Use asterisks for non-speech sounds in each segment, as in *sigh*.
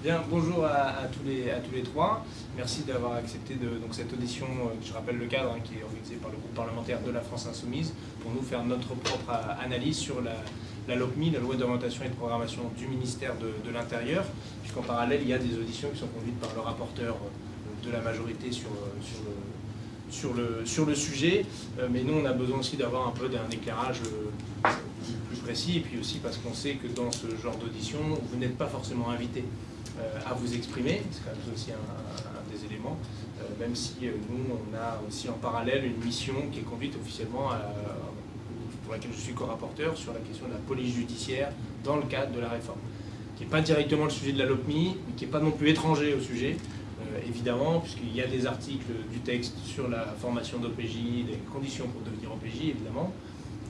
Bien, bonjour à, tous les, à tous les trois. Merci d'avoir accepté de, donc, cette audition, euh, je rappelle le cadre, hein, qui est organisé par le groupe parlementaire de la France Insoumise, pour nous faire notre propre euh, analyse sur la, la LOPMI, la loi d'orientation et de programmation du ministère de, l'Intérieur, puisqu'en parallèle, il y a des auditions qui sont conduites par le rapporteur euh, de la majorité sur, sur, le, sur, le, sur le sujet. Mais nous, on a besoin aussi d'avoir un peu d'un éclairage plus précis, et puis aussi parce qu'on sait que dans ce genre d'audition, vous n'êtes pas forcément invité à vous exprimer, c'est quand même aussi un, des éléments, euh, même si euh, nous, on a aussi en parallèle une mission qui est conduite officiellement pour laquelle je suis co-rapporteur sur la question de la police judiciaire dans le cadre de la réforme, qui n'est pas directement le sujet de la LOPMI, mais qui n'est pas non plus étranger au sujet, évidemment, puisqu'il y a des articles du texte sur la formation d'OPJ, les conditions pour devenir OPJ, évidemment,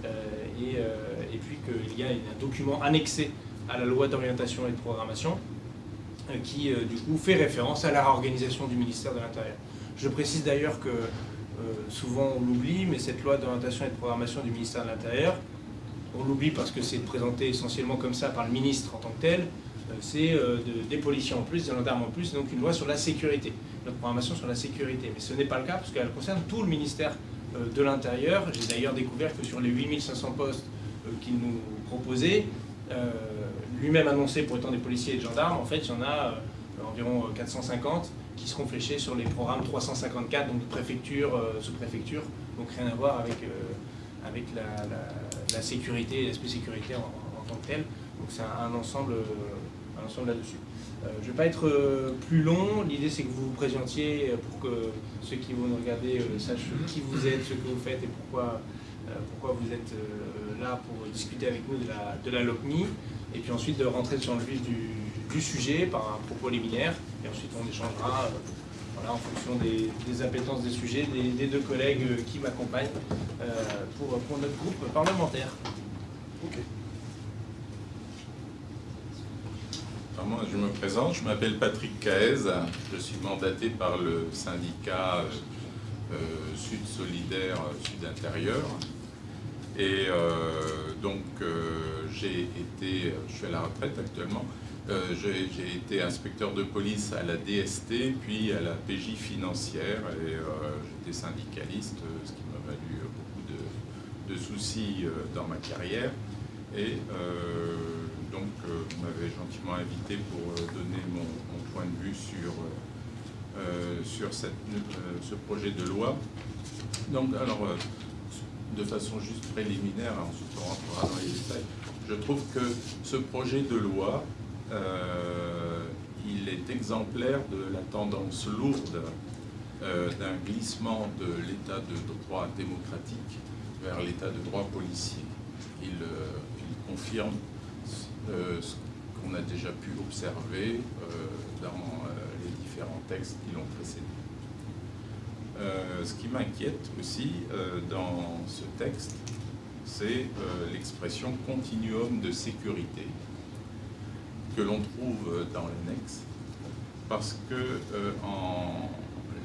et, puis qu'il y a un document annexé à la loi d'orientation et de programmation, euh, qui euh, du coup fait référence à la réorganisation du ministère de l'Intérieur. Je précise d'ailleurs que euh, souvent on l'oublie, mais cette loi d'orientation et de programmation du ministère de l'Intérieur, on l'oublie parce que c'est présenté essentiellement comme ça par le ministre en tant que tel, c'est des policiers en plus, des gendarmes en plus, donc une loi sur la sécurité, notre programmation sur la sécurité. Mais ce n'est pas le cas parce qu'elle concerne tout le ministère de l'Intérieur. J'ai d'ailleurs découvert que sur les 8500 postes qu'il nous proposait, lui-même annoncé pour étant des policiers et des gendarmes, en fait, il y en a euh, environ 450 euh, qui seront fléchés sur les programmes 354, donc préfecture, euh, sous-préfecture, donc rien à voir avec, avec la, sécurité, l'aspect sécurité en, tant que tel. Donc c'est un, ensemble, ensemble là-dessus. je ne vais pas être plus long, l'idée c'est que vous vous présentiez pour que ceux qui vont nous regarder sachent qui vous êtes, ce que vous faites et pourquoi, pourquoi vous êtes là pour discuter avec nous de la, de la et puis ensuite de rentrer sur le vif du, sujet par un propos liminaire, et ensuite on échangera euh, voilà, en fonction des, des, appétences des sujets des, deux collègues euh, qui m'accompagnent euh, pour, notre groupe parlementaire. Ok. moi, je me présente, je m'appelle Patrick Caez, je suis mandaté par le syndicat Sud Solidaire Sud Intérieur. Et donc, j'ai été, je suis à la retraite actuellement, euh, j'ai été inspecteur de police à la DST, puis à la PJ financière, et euh, j'étais syndicaliste, ce qui m'a valu beaucoup de, soucis euh, dans ma carrière. Et donc, vous m'avez gentiment invité pour donner mon, point de vue sur, sur ce projet de loi. Donc, alors, de façon juste préliminaire, ensuite on rentrera dans les détails, je trouve que ce projet de loi, euh, il est exemplaire de la tendance lourde euh, d'un glissement de l'état de droit démocratique vers l'état de droit policier. Il, euh, confirme ce qu'on a déjà pu observer dans les différents textes qui l'ont précédé. Ce qui m'inquiète aussi dans ce texte, c'est euh, l'expression continuum de sécurité que l'on trouve dans l'annexe, parce que euh, en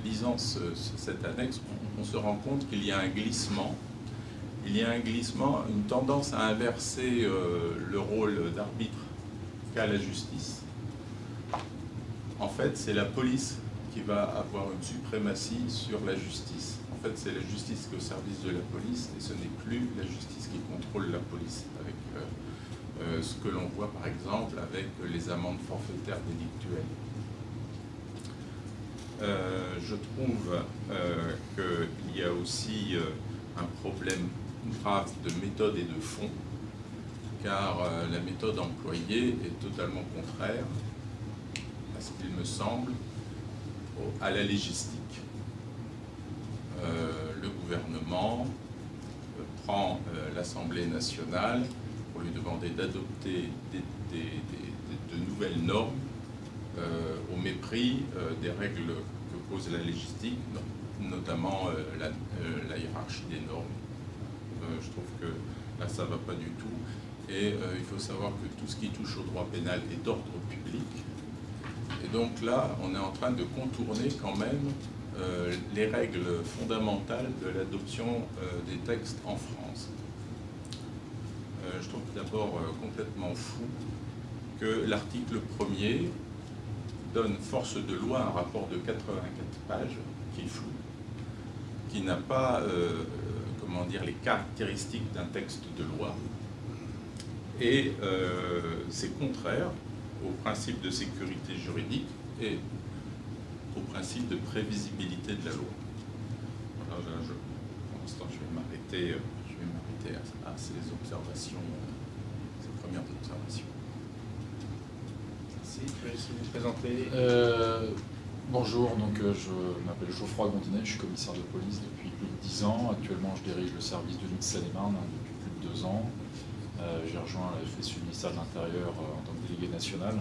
lisant cette annexe, on, se rend compte qu'il y a un glissement, il y a un glissement, une tendance à inverser euh, le rôle d'arbitre qu'a la justice. En fait, c'est la police qui va avoir une suprématie sur la justice fait, c'est la justice qui est au service de la police et ce n'est plus la justice qui contrôle la police, avec euh, euh, ce que l'on voit par exemple avec les amendes forfaitaires délictuelles. Euh, je trouve qu'il y a aussi un problème grave de méthode et de fond, car la méthode employée est totalement contraire à ce qu'il me semble à la légistique. Euh, le gouvernement euh, prend euh, l'Assemblée nationale pour lui demander d'adopter de nouvelles normes au mépris des règles que pose la légistique, notamment la, hiérarchie des normes. je trouve que là, ça ne va pas du tout. Et il faut savoir que tout ce qui touche au droit pénal est d'ordre public. Donc là, on est en train de contourner quand même euh, les règles fondamentales de l'adoption euh, des textes en France. Euh, je trouve d'abord complètement fou que l'article 1er donne force de loi un rapport de 84 pages qui est flou, qui n'a pas comment dire, les caractéristiques d'un texte de loi. Et c'est contraire au principe de sécurité juridique et au principe de prévisibilité de la loi. Voilà, je, pour l'instant, je vais m'arrêter à, à, ces observations, ces premières observations. Merci. Je vais essayer de vous présenter. Euh, bonjour, donc euh, je m'appelle Geoffroy Gondinet, je suis commissaire de police depuis plus de 10 ans. Actuellement, je dirige le service de l'île Seine-et-Marne hein, depuis plus de deux ans. Euh, J'ai rejoint la FSU ministère de l'Intérieur euh, en tant que délégué national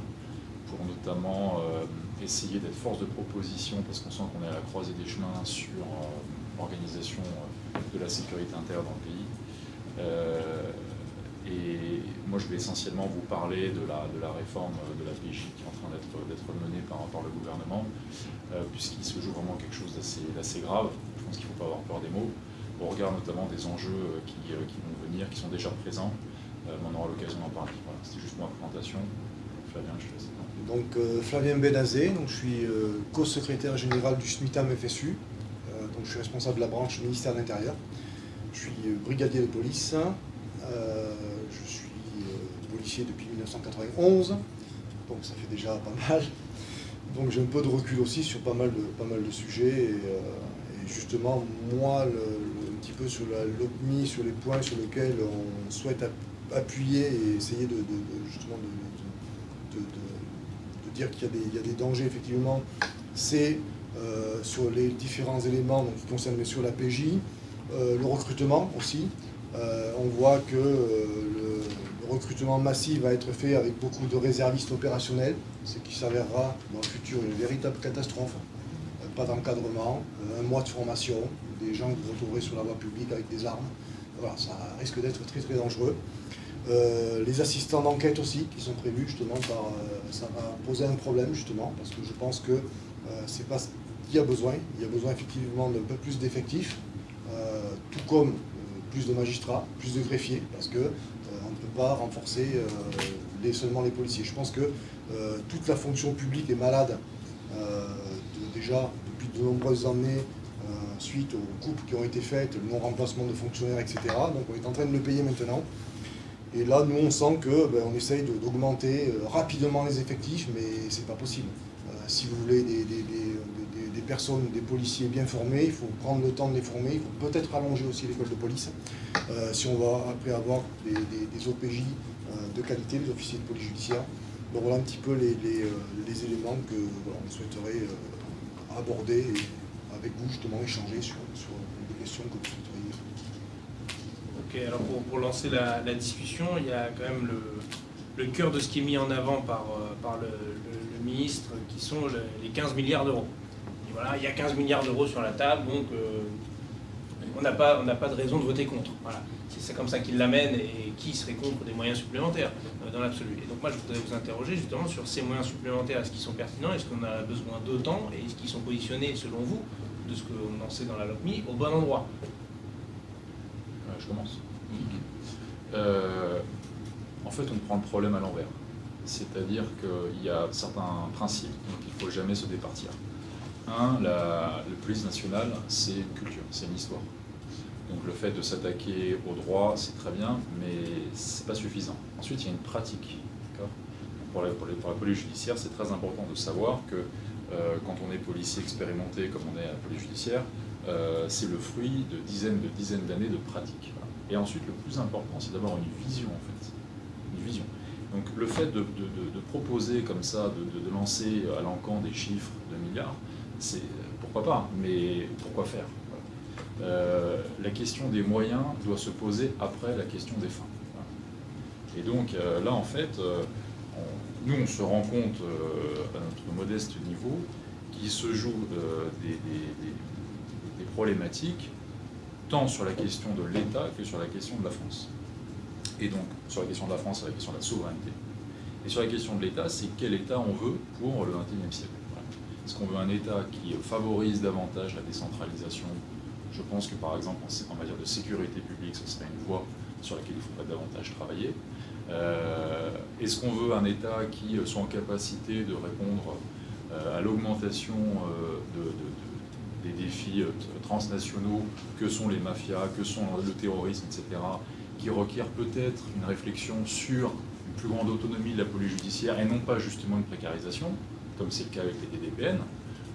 pour notamment euh, essayer d'être force de proposition parce qu'on sent qu'on est à la croisée des chemins sur euh, l'organisation de la sécurité intérieure dans le pays. et moi, je vais essentiellement vous parler de la, réforme de la PJ qui est en train d'être menée par, le gouvernement, puisqu'il se joue vraiment quelque chose d'assez grave. Je pense qu'il ne faut pas avoir peur des mots. On regarde notamment des enjeux qui vont venir, qui sont déjà présents. Euh, on aura l'occasion d'en parler. Voilà, C'était juste ma présentation. Flavien, je laisse. Donc euh, Flavien Benazé, donc, je suis euh, co-secrétaire général du SMITAM FSU, donc je suis responsable de la branche ministère de l'Intérieur. Je suis brigadier de police, je suis policier depuis 1991, donc ça fait déjà pas mal. Donc j'ai un peu de recul aussi sur pas mal de, pas mal de sujets et, justement moi un petit peu sur l'OPMI, sur les points sur lesquels on souhaite appuyer et essayer de, dire qu'il y, a des dangers effectivement, c'est euh, sur les différents éléments qui concernent bien sûr la PJ, euh, le recrutement aussi. Euh, on voit que le, recrutement massif va être fait avec beaucoup de réservistes opérationnels, ce qui s'avérera dans le futur une véritable catastrophe. Pas d'encadrement, un mois de formation, des gens que vous sur la voie publique avec des armes. Voilà, ça risque d'être très très dangereux. Euh, les assistants d'enquête aussi qui sont prévus justement par euh, ça va poser un problème justement parce que je pense que euh, c'est pas qu'il y a besoin. Il y a besoin effectivement d'un peu plus d'effectifs tout comme plus de magistrats plus de greffiers parce que on ne peut pas renforcer seulement les policiers. Je pense que toute la fonction publique est malade de, déjà depuis de nombreuses années suite aux coupes qui ont été faites le non remplacement de fonctionnaires etc donc on est en train de le payer maintenant et là, nous, on sent qu'on ben, essaye d'augmenter euh, rapidement les effectifs, mais ce n'est pas possible. Euh, si vous voulez des, des, des, des, personnes, des policiers bien formés, il faut prendre le temps de les former, il faut peut-être allonger aussi l'école de police. Euh, si on va après avoir des, OPJ de qualité, les officiers de police judiciaire. Donc voilà un petit peu les, les, les éléments que voilà, on souhaiterait aborder et avec vous justement échanger sur, sur des questions que vous alors pour, lancer la, discussion, il y a quand même le, cœur de ce qui est mis en avant par, euh, le, ministre, qui sont le, les 15 milliards d'euros. Voilà, il y a 15 milliards d'euros sur la table, donc euh, on n'a pas, pas de raison de voter contre. Voilà. C'est comme ça qu'il l'amène et qui serait contre des moyens supplémentaires euh, dans l'absolu. Et donc moi je voudrais vous interroger justement sur ces moyens supplémentaires, est-ce qu'ils sont pertinents, est-ce qu'on a besoin d'autant? Et est-ce qu'ils sont positionnés selon vous, de ce qu'on en sait dans la LOPMI, au bon endroit? Je commence. Euh, en fait, on prend le problème à l'envers. C'est-à-dire qu'il y a certains principes dont il ne faut jamais se départir. Un, la, police nationale, c'est une culture, c'est une histoire. Donc le fait de s'attaquer au droit, c'est très bien, mais ce n'est pas suffisant. Ensuite, il y a une pratique. Pour la police judiciaire, c'est très important de savoir que euh, quand on est policier expérimenté, comme on est à la police judiciaire, euh, c'est le fruit de dizaines de dizaines d'années de pratique. Et ensuite, le plus important, c'est d'avoir une vision, en fait. Une vision. Donc le fait de, proposer comme ça, de, lancer à l'encan des chiffres de milliards, c'est pourquoi pas, mais pourquoi faire? Euh, La question des moyens doit se poser après la question des fins. Et donc euh, là, en fait, nous, on se rend compte à notre modeste niveau qu'il se joue des des problématiques tant sur la question de l'État que sur la question de la France. Et donc, sur la question de la France, c'est la question de la souveraineté. Et sur la question de l'État, c'est quel État on veut pour le XXIe siècle. Est-ce qu'on veut un État qui favorise davantage la décentralisation? Je pense que, par exemple, en matière de sécurité publique, ce serait une voie sur laquelle il faudrait davantage travailler. Euh, Est-ce qu'on veut un État qui soit en capacité de répondre à l'augmentation des défis transnationaux que sont les mafias, que sont le terrorisme, etc., qui requièrent peut-être une réflexion sur une plus grande autonomie de la police judiciaire et non pas justement une précarisation, comme c'est le cas avec les DDPN,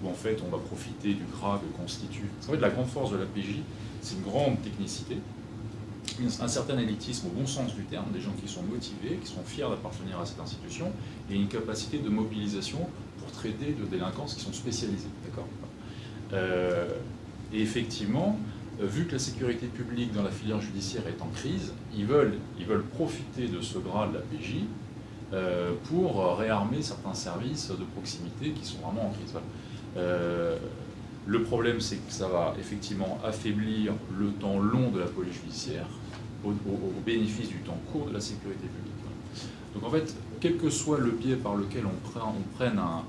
où en fait on va profiter du gras que constitue. En fait, la grande force de la PJ, c'est une grande technicité, un certain élitisme au bon sens du terme, des gens qui sont motivés, qui sont fiers d'appartenir à cette institution, et une capacité de mobilisation pour traiter de délinquances qui sont spécialisées. D'accord? euh, Et effectivement, euh, vu que la sécurité publique dans la filière judiciaire est en crise, ils veulent, ils veulent profiter de ce gras de la PJ euh, pour réarmer certains services de proximité qui sont vraiment en crise. Le problème, c'est que ça va effectivement affaiblir le temps long de la police judiciaire au, bénéfice du temps court de la sécurité publique. Donc en fait, quel que soit le biais par lequel on, prend, on prenne un,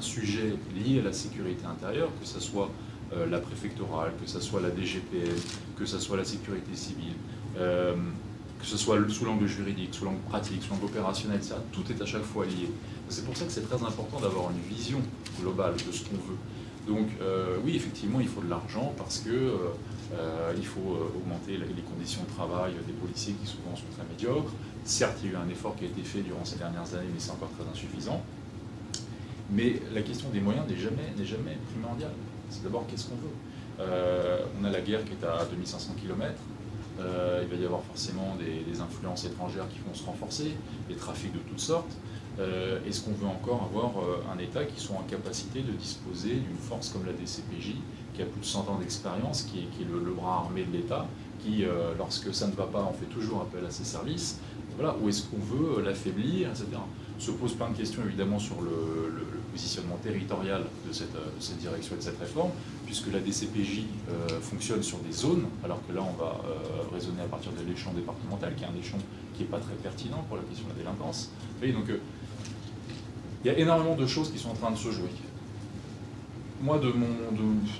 sujet lié à la sécurité intérieure, que ce soit euh, la préfectorale, que ce soit la DGPL, que ce soit la sécurité civile, euh, que ce soit sous l'angle juridique, sous l'angle pratique, sous l'angle opérationnel, tout est à chaque fois lié. C'est pour ça que c'est très important d'avoir une vision globale de ce qu'on veut. Donc euh, oui, effectivement, il faut de l'argent parce que il faut augmenter les conditions de travail des policiers qui souvent sont très médiocres. Certes, il y a eu un effort qui a été fait durant ces dernières années, mais c'est encore très insuffisant. Mais la question des moyens n'est jamais, jamais primordiale. C'est d'abord qu'est-ce qu'on veut? on a la guerre qui est à 2500 km. il va y avoir forcément des, influences étrangères qui vont se renforcer, des trafics de toutes sortes. Euh, est-ce qu'on veut encore avoir euh, un État qui soit en capacité de disposer d'une force comme la DCPJ, qui a plus de 100 ans d'expérience, qui, est, le, bras armé de l'État, qui, euh, lorsque ça ne va pas, on fait toujours appel à ses services? Voilà, Ou est-ce qu'on veut l'affaiblir, etc. Se pose plein de questions évidemment sur le, positionnement territorial de cette, direction et de cette réforme, puisque la DCPJ fonctionne sur des zones, alors que là on va raisonner à partir de l'échelon départemental, qui est un échelon qui n'est pas très pertinent pour la question de la délinquance. donc il y a énormément de choses qui sont en train de se jouer. Moi, de, mon,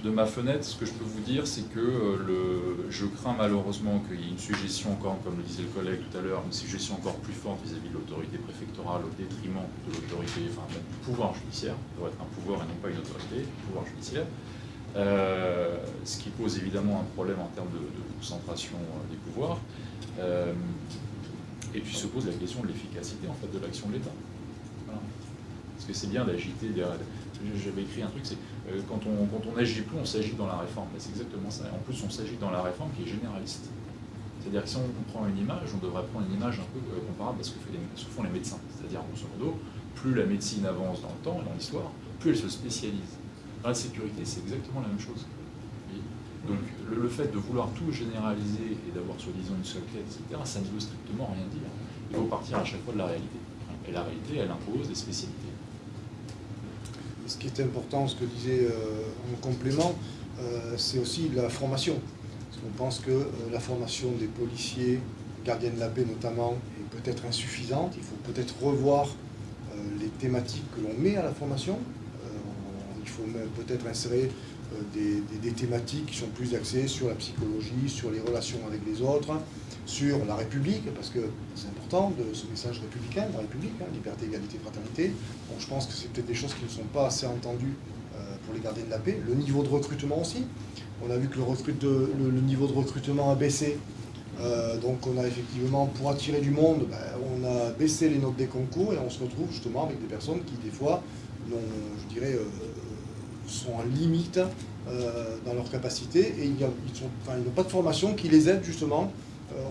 de, ma fenêtre, ce que je peux vous dire, c'est que euh, le, je crains malheureusement qu'il y ait une suggestion encore, comme le disait le collègue tout à l'heure, une suggestion encore plus forte vis-à-vis de l'autorité préfectorale au détriment de l'autorité, enfin du pouvoir judiciaire, ça doit être un pouvoir et non pas une autorité, pouvoir judiciaire, euh, ce qui pose évidemment un problème en termes de, concentration euh, des pouvoirs. et puis se pose la question de l'efficacité en fait, de l'action de l'État. Parce que c'est bien d'agiter. J'avais écrit un truc, c'est euh, quand on quand on n'agit plus, on s'agit dans la réforme. C'est exactement ça. En plus, on s'agit dans la réforme qui est généraliste. C'est-à-dire que si on prend une image, on devrait prendre une image un peu euh, comparable à ce que, font les médecins. C'est-à-dire, grosso modo, plus la médecine avance dans le temps et dans l'histoire, plus elle se spécialise. Dans la sécurité, c'est exactement la même chose. Donc le, fait de vouloir tout généraliser et d'avoir soi-disant une seule clé, etc., ça ne veut strictement rien dire. Il faut partir à chaque fois de la réalité. Et la réalité, elle impose des spécialités ce qui est important, ce que disait euh, en complément, euh, c'est aussi la formation. Parce qu'on pense que euh, la formation des policiers, gardiens de la paix notamment, est peut-être insuffisante. Il faut peut-être revoir les thématiques que l'on met à la formation. il faut peut-être insérer des, thématiques qui sont plus axées sur la psychologie, sur les relations avec les autres, sur la République, parce que c'est important de ce message républicain, la République, hein, liberté, égalité, fraternité. Bon, je pense que c'est peut-être des choses qui ne sont pas assez entendues euh, pour les gardiens de la paix. Le niveau de recrutement aussi. On a vu que le, niveau de recrutement a baissé. Euh, donc on a effectivement, pour attirer du monde, ben, on a baissé les notes des concours et on se retrouve justement avec des personnes qui des fois, je dirais, euh, sont en limite dans leur capacité et ils n'ont pas de formation qui les aide justement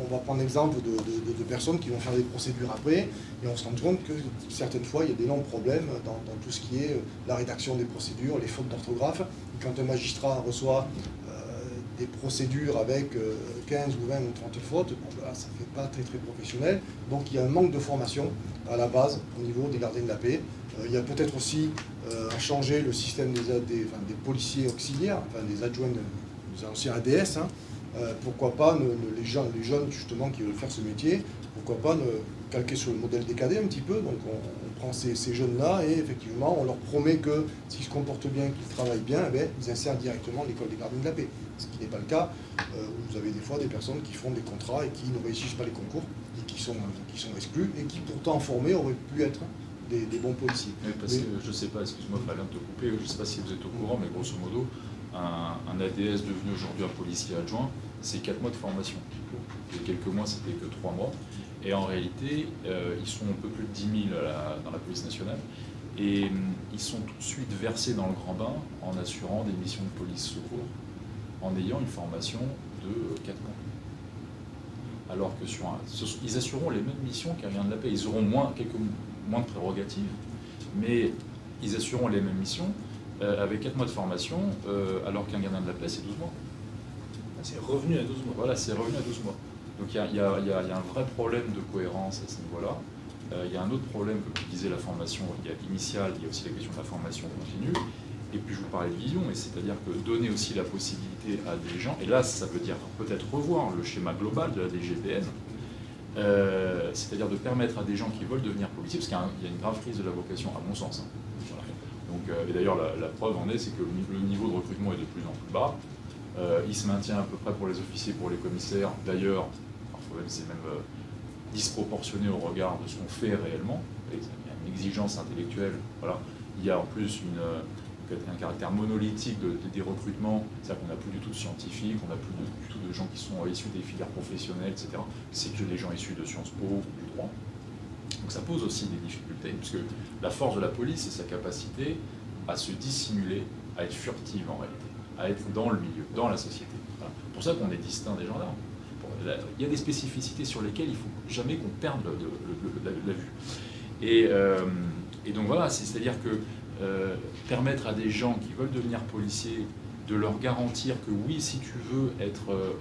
on va prendre l'exemple de, personnes qui vont faire des procédures après, et on se rend compte que certaines fois, il y a longs problèmes dans, tout ce qui est euh, la rédaction des procédures, les fautes d'orthographe. Quand un magistrat reçoit euh, des procédures avec 15 ou 20 ou 30 fautes, ben ça ne fait pas très très professionnel. Donc il y a un manque de formation à la base au niveau des gardiens de la paix. il y a peut-être aussi à changer le système des, des, policiers auxiliaires, enfin des adjoints, des anciens ADS, hein, euh, pourquoi pas les, gens, les jeunes justement qui veulent faire ce métier, pourquoi pas ne calquer sur le modèle des cadets un petit peu. Donc on, prend ces, jeunes-là et effectivement on leur promet que s'ils se comportent bien, qu'ils travaillent bien, eh ils insèrent directement l'école des gardiens de la paix. Ce qui n'est pas le cas. Euh, vous avez des fois des personnes qui font des contrats et qui ne réussissent pas les concours et qui sont, qui sont exclus et qui pourtant formés auraient pu être des, bons policiers. parce que je ne sais pas, excuse-moi Fabien de te couper, je ne sais pas si vous êtes au courant, mais grosso modo, un, ADS devenu aujourd'hui un policier adjoint, c'est 4 mois de formation. A quelques mois, c'était que 3 mois. Et en réalité, euh, ils sont un peu plus de 10 000 dans la police nationale. Et hum, ils sont tout de suite versés dans le grand bain en assurant des missions de police secours, en ayant une formation de 4 mois. Alors que sur un, ils assureront les mêmes missions qu'un gardien de la paix. Ils auront moins, quelques, moins de prérogatives, mais ils assureront les mêmes missions euh, avec 4 mois de formation, euh, alors qu'un gardien de la paix, c'est 12 mois. Ah, c'est revenu à 12 mois. Voilà, c'est revenu à 12 mois. Donc il y, a, un vrai problème de cohérence à ce niveau-là. Euh, il y a un autre problème, comme tu disais, la formation il y a initiale, il y a aussi la question de la formation continue. Et puis je vous parlais de vision, et c'est-à-dire que donner aussi la possibilité à des gens, et là ça veut dire peut-être revoir le schéma global de la DGPN, c'est-à-dire de permettre à des gens qui veulent devenir policiers, parce qu'il y a une grave crise de la vocation, à mon sens, hein, donc, euh, et d'ailleurs, la, preuve en est, c'est que le niveau de recrutement est de plus en plus bas. Euh, il se maintient à peu près pour les officiers, pour les commissaires. D'ailleurs, parfois même c'est même euh, disproportionné au regard de ce qu'on fait réellement. Il y a une exigence intellectuelle. Voilà. Il y a en plus un caractère monolithique des recrutements, c'est-à-dire qu'on n'a plus du tout de scientifiques, on n'a plus du tout de gens qui sont issus des filières professionnelles, etc. C'est que des gens issus de Sciences Po ou du droit. Ça pose aussi des difficultés, puisque la force de la police, c'est sa capacité à se dissimuler, à être furtive en réalité, à être dans le milieu, dans la société. C'est pour ça qu'on est distinct des gendarmes. Il y a des spécificités sur lesquelles il ne faut jamais qu'on perde la, vue. Euh, et, donc voilà, c'est-à-dire que euh, permettre à des gens qui veulent devenir policiers de leur garantir que oui, si tu veux être euh,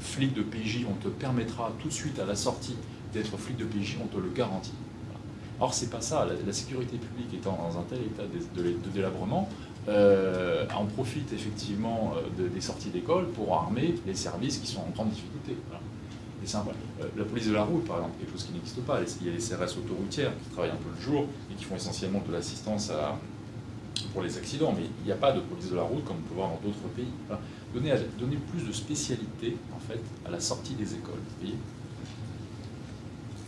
flic de PJ, on te permettra tout de suite à la sortie d'être flic de PJ, on te le garantit. Or, c'est pas ça. La, sécurité publique étant dans un tel état de, délabrement, euh, on profite effectivement euh, des sorties d'école pour armer les services qui sont en grande difficulté. C'est simple. Euh, la police de la route, par exemple, quelque chose qui n'existe pas. Il y a les CRS autoroutières qui travaillent un peu le jour et qui font essentiellement de l'assistance pour les accidents, mais il n'y a pas de police de la route comme on peut voir dans d'autres pays. Donner, donner, plus de spécialité en fait, à la sortie des écoles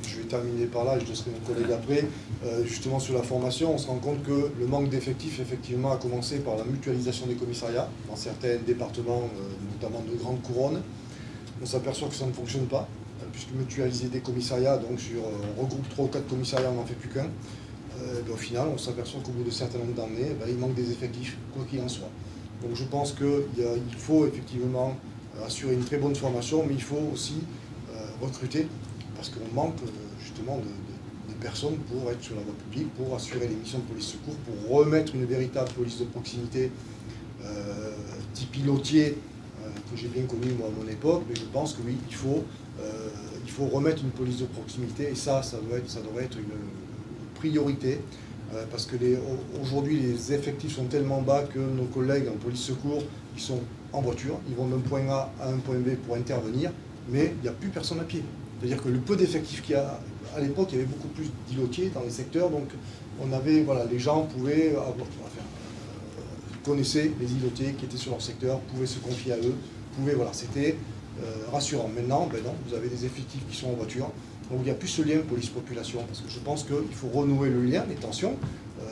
je vais terminer par là, je laisserai mon collègue après, euh, justement sur la formation, on se rend compte que le manque d'effectifs, effectivement, a commencé par la mutualisation des commissariats, dans certains départements, euh, notamment de grandes couronnes. On s'aperçoit que ça ne fonctionne pas, euh, puisque mutualiser des commissariats, donc sur, on regroupe 3 ou 4 commissariats, on n'en fait plus qu'un. Ben, au final, on s'aperçoit qu'au bout de certains nombre d'années, ben, il manque des effectifs, quoi qu'il en soit. Donc je pense qu'il faut effectivement assurer une très bonne formation, mais il faut aussi recruter parce qu'on manque euh, justement de, personnes pour être sur la voie publique, pour assurer les missions de police secours, pour remettre une véritable police de proximité euh, type pilotier euh, que j'ai bien connu moi à mon époque, mais je pense que oui, il faut, il faut remettre une police de proximité. Et ça, ça doit être, ça devrait être une priorité parce que aujourd'hui les effectifs sont tellement bas que nos collègues en police secours, ils sont en voiture, ils vont d'un point A à un point B pour intervenir, mais il n'y a plus personne à pied. C'est-à-dire que le peu d'effectifs qu'il y a, à l'époque, il y avait beaucoup plus d'îlotiers dans les secteurs, donc on avait, voilà, les gens pouvaient avoir, euh, connaissaient les îlotiers qui étaient sur leur secteur, pouvaient se confier à eux, pouvaient, voilà, c'était euh, rassurant. Maintenant, ben non, vous avez des effectifs qui sont en voiture, donc il n'y a plus ce lien police-population, parce que je pense qu'il faut renouer le lien, les tensions,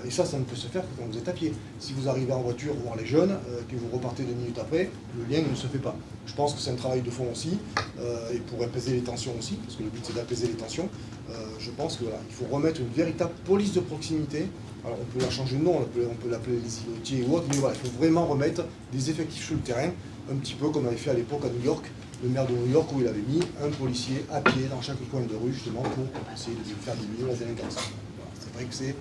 et ça, ça ne peut se faire que quand vous êtes à pied. Si vous arrivez en voiture voir les jeunes, euh, que vous repartez deux minutes après, le lien ne se fait pas. Je pense que c'est un travail de fond aussi, euh, et pour apaiser les tensions aussi, parce que le but c'est d'apaiser les tensions, je pense qu'il faut remettre une véritable police de proximité. Alors on peut la changer de nom, on peut l'appeler les îlotiers ou autre, mais voilà, il faut vraiment remettre des effectifs sur le terrain, un petit peu comme avait fait à l'époque à New York, le maire de New York où il avait mis un policier à pied dans chaque coin de rue justement pour essayer de faire diminuer la délinquance. C'est vrai que c'est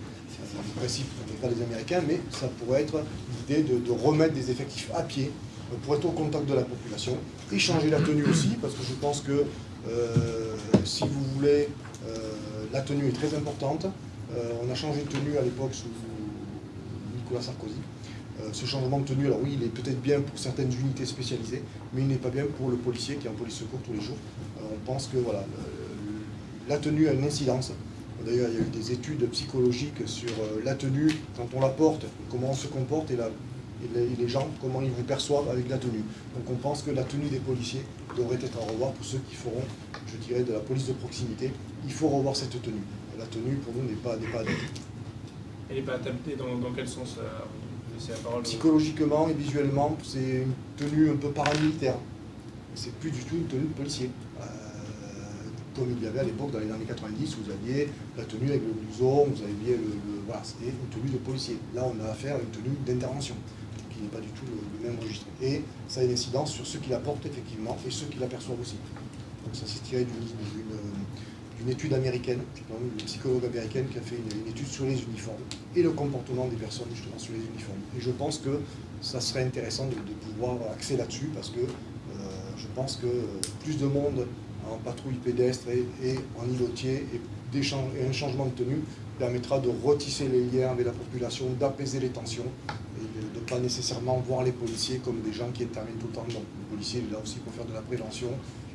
en principe, on n'est pas des Américains, mais ça pourrait être l'idée de, remettre des effectifs à pied euh, pour être au contact de la population, et changer la tenue aussi, parce que je pense que euh, si vous voulez, euh, la tenue est très importante. on a changé de tenue à l'époque sous Nicolas Sarkozy. ce changement de tenue, alors oui, il est peut-être bien pour certaines unités spécialisées, mais il n'est pas bien pour le policier qui est en police secours tous les jours. on pense que voilà, la tenue a une incidence D'ailleurs, il y a eu des études psychologiques sur euh, la tenue, quand on la porte, comment on se comporte et, les, gens, comment ils vous perçoivent avec la tenue. Donc on pense que la tenue des policiers devrait être à revoir pour ceux qui feront, je dirais, de la police de proximité. Il faut revoir cette tenue. La tenue, pour nous, n'est pas, pas adaptée. Elle n'est pas adaptée dans, dans quel sens euh, la parole Psychologiquement et visuellement, c'est une tenue un peu paramilitaire. C'est plus du tout une tenue de policier. Euh, comme il y avait à l'époque dans les années 90, vous aviez la tenue avec le blouson, vous aviez le. voilà, c'était une tenue de policier. Là, on a affaire à une tenue d'intervention, qui n'est pas du tout le, même registre. Et ça a une incidence sur ceux qui la portent effectivement et ceux qui l'aperçoivent aussi. Donc ça s'est tiré d'une- d'une étude américaine, une psychologue américaine qui a fait une, étude sur les uniformes et le comportement des personnes justement sur les uniformes. Et je pense que ça serait intéressant de, de pouvoir axer là-dessus parce que euh, je pense que euh, plus de monde en patrouille pédestre et, et en îlotier et, un changement de tenue permettra de retisser les liens avec la population, d'apaiser les tensions et de ne pas nécessairement voir les policiers comme des gens qui interviennent tout le temps. Le policier est là aussi pour faire de la prévention,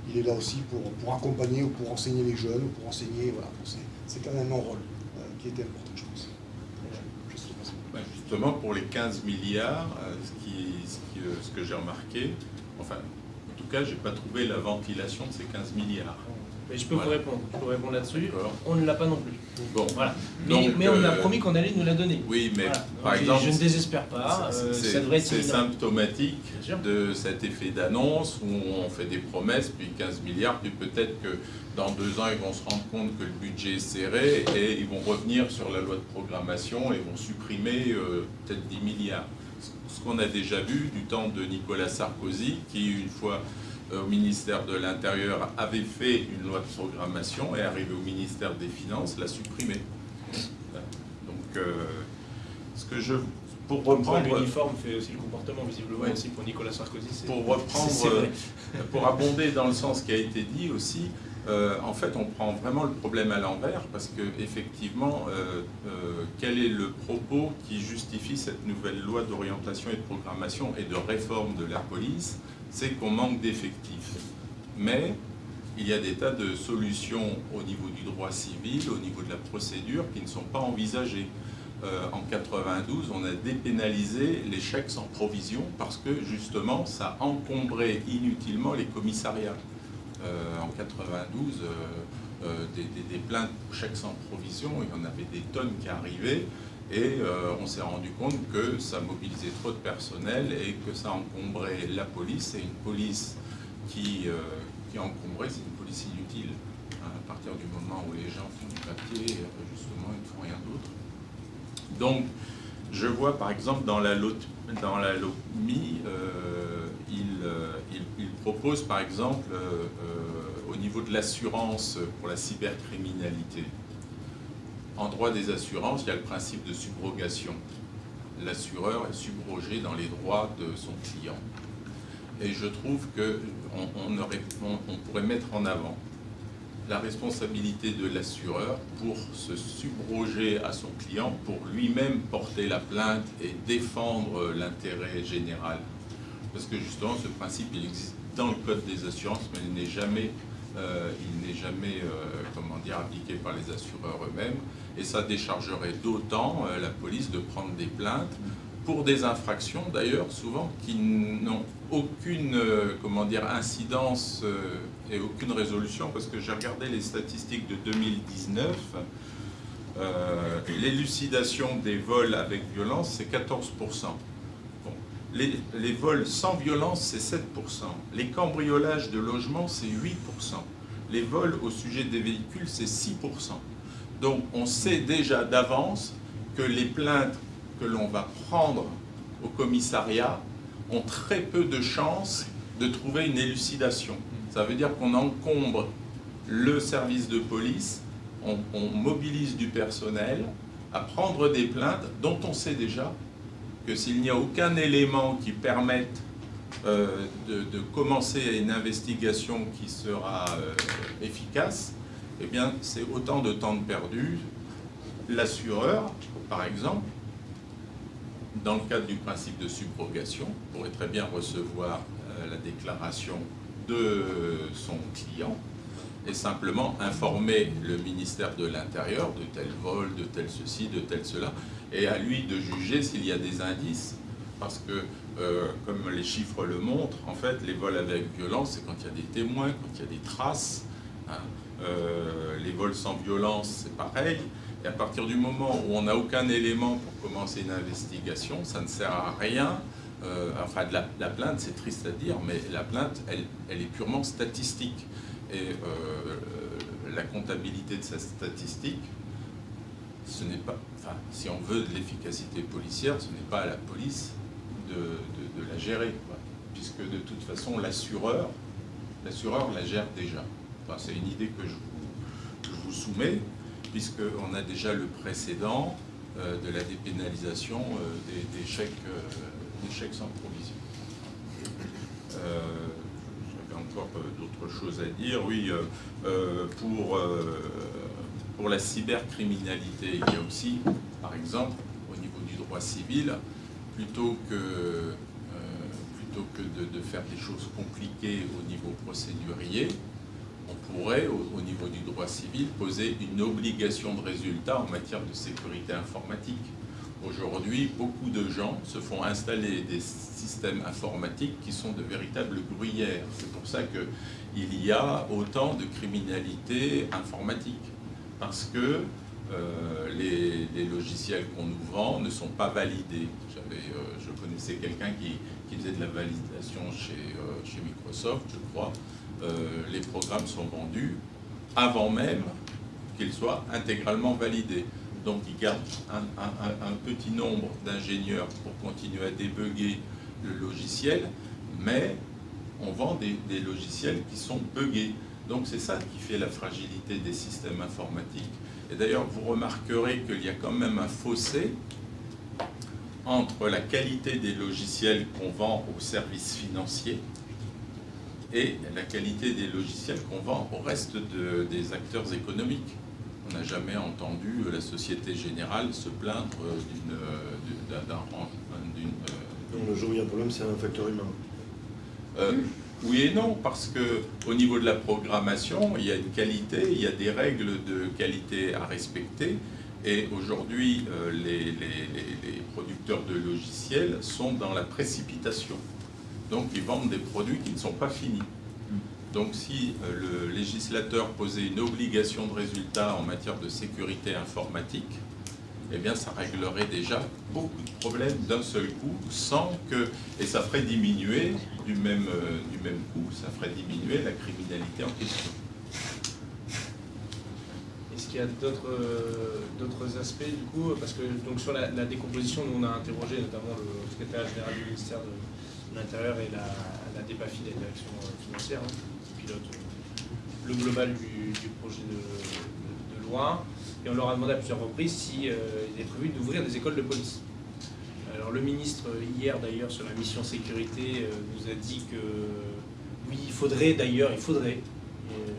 il est là aussi pour, pour accompagner ou pour enseigner les jeunes, ou pour enseigner, voilà, c'est- quand même un rôle euh, qui était important, je pense. Ben, Justement, pour les 15 milliards, euh, ce, euh, ce que j'ai remarqué, enfin, cas, j'ai pas trouvé la ventilation de ces 15 milliards. Mais je peux Voilà. vous répondre, je peux vous répondre là-dessus. On ne l'a pas non plus. Bon, Voilà. Mais, Donc, mais on a euh, promis qu'on allait nous la donner. oui, mais Voilà. par Donc, exemple, je ne désespère pas. c'est- euh, symptomatique de cet effet d'annonce où on fait des promesses, puis 15 milliards, puis peut-être que dans deux ans, ils vont se rendre compte que le budget est serré et ils vont revenir sur la loi de programmation et vont supprimer euh, peut-être 10 milliards. Ce- qu'on a déjà vu du temps de Nicolas Sarkozy, qui une fois euh, au ministère de l'Intérieur avait fait une loi de programmation et arrivé au ministère des Finances, l'a supprimée. Donc, euh, ce que je... Pour reprendre... L'uniforme fait aussi le comportement, visiblement Ouais. aussi pour Nicolas Sarkozy. Pour reprendre, *laughs* euh, pour abonder dans le sens qui a été dit aussi, euh, en fait, on prend vraiment le problème à l'envers parce que effectivement, euh, euh, quel est le propos qui justifie cette nouvelle loi d'orientation et de programmation et de réforme de la police? C'est qu'on manque d'effectifs. Mais il y a des tas de solutions au niveau du droit civil, au niveau de la procédure, qui ne sont pas envisagées. En 92, on a dépénalisé les chèques sans provision parce que justement, ça encombrait inutilement les commissariats. Euh, en 92, euh, euh, des, plaintes pour chèques sans provision, il y en avait des tonnes qui arrivaient. Et on s'est rendu compte que ça mobilisait trop de personnel et que ça encombrait la police. Et une police qui, qui c'est une police inutile. Hein, à partir du moment où les gens font du papier, justement, ils ne font rien d'autre. Donc, je vois par exemple dans la, lot, dans la LOMI, euh, il, euh, il- propose par exemple euh, euh, au niveau de l'assurance pour la cybercriminalité. En droit des assurances, il y a le principe de subrogation. L'assureur est subrogé dans les droits de son client. Et je trouve qu'on pourrait mettre en avant la responsabilité de l'assureur pour se subroger à son client, pour lui-même porter la plainte et défendre l'intérêt général. Parce que justement, ce principe, il existe dans le Code des assurances, mais il n'est jamais, euh, euh, comment dire, appliqué par les assureurs eux-mêmes. Et ça déchargerait d'autant euh, la police de prendre des plaintes pour des infractions, d'ailleurs, souvent, qui n'ont aucune comment dire, incidence et aucune résolution, parce que j'ai regardé les statistiques de 2019. euh, L'élucidation des vols avec violence, c'est 14%. Les, vols sans violence, c'est 7%. Les cambriolages de logements, c'est 8%. Les vols au sujet des véhicules, c'est 6%. Donc on sait déjà d'avance que les plaintes que l'on va prendre au commissariat ont très peu de chances de trouver une élucidation. Ça veut dire qu'on encombre le service de police, on mobilise du personnel à prendre des plaintes dont on sait déjà s'il n'y a aucun élément qui permette euh, de, de commencer une investigation qui sera euh, efficace, eh bien c'est autant de temps de perdu. L'assureur, par exemple, dans le cadre du principe de subrogation, pourrait très bien recevoir euh, la déclaration de son client et simplement informer le ministère de l'Intérieur de tel vol, de tel ceci, de tel cela, et à lui de juger s'il y a des indices. Parce que, euh, comme les chiffres le montrent, en fait, les vols avec violence, c'est quand il y a des témoins, quand il y a des traces. hein. Euh, les vols sans violence, c'est pareil. Et à partir du moment où on n'a aucun élément pour commencer une investigation, ça ne sert à rien. Euh, enfin, de la, plainte, c'est triste à dire, mais la plainte, elle, elle est purement statistique. Et la comptabilité de cette statistique, ce n'est pas, enfin, si on veut de l'efficacité policière, ce n'est pas à la police de, la gérer, puisque de toute façon, l'assureur, la gère déjà. Enfin, c'est une idée que je vous, soumets, puisqu'on a déjà le précédent euh, de la dépénalisation euh, des, chèques, des, chèques, sans provision encore euh, d'autres choses à dire. Oui, euh, euh, pour, pour la cybercriminalité, il y a aussi, par exemple, au niveau du droit civil, plutôt que, plutôt que de, faire des choses compliquées au niveau procédurier, on pourrait, au, niveau du droit civil, poser une obligation de résultat en matière de sécurité informatique. Aujourd'hui, beaucoup de gens se font installer des systèmes informatiques qui sont de véritables gruyères. C'est pour ça qu'il y a autant de criminalité informatique. Parce que euh, les, logiciels qu'on nous vend ne sont pas validés. Euh, je connaissais quelqu'un qui, faisait de la validation chez, euh, Microsoft, je crois. les programmes sont vendus avant même qu'ils soient intégralement validés. Donc ils gardent un, petit nombre d'ingénieurs pour continuer à débugger le logiciel, mais on vend des, logiciels qui sont buggés. Donc c'est ça qui fait la fragilité des systèmes informatiques. Et d'ailleurs, vous remarquerez qu'il y a quand même un fossé entre la qualité des logiciels qu'on vend aux services financiers et la qualité des logiciels qu'on vend au reste des acteurs économiques on n'a jamais entendu la Société Générale se plaindre d'un d'une... Donc le jour où il y a un problème, c'est un facteur humain. Euh, oui et non, parce que au niveau de la programmation, il y a une qualité, il y a des règles de qualité à respecter. Et aujourd'hui, euh, les, producteurs de logiciels sont dans la précipitation. Donc ils vendent des produits qui ne sont pas finis. Donc si euh, le législateur posait une obligation de résultat en matière de sécurité informatique, eh bien ça réglerait déjà beaucoup de problèmes d'un seul coup, sans que, et ça ferait diminuer du même, euh, du même coup, ça ferait diminuer la criminalité en question. Est-ce qu'il y a d'autres euh, aspects du coup? Parce que donc, sur la, décomposition, nous on a interrogé notamment le secrétaire général du ministère de, l'Intérieur et la, la DEPAFI, la direction financière, hein le global du, projet de, loi. Et on leur a demandé à plusieurs reprises s'il si, euh, était prévu d'ouvrir des écoles de police. Alors le ministre, hier d'ailleurs, sur la mission sécurité, euh, nous a dit que oui, il faudrait d'ailleurs, il faudrait, euh,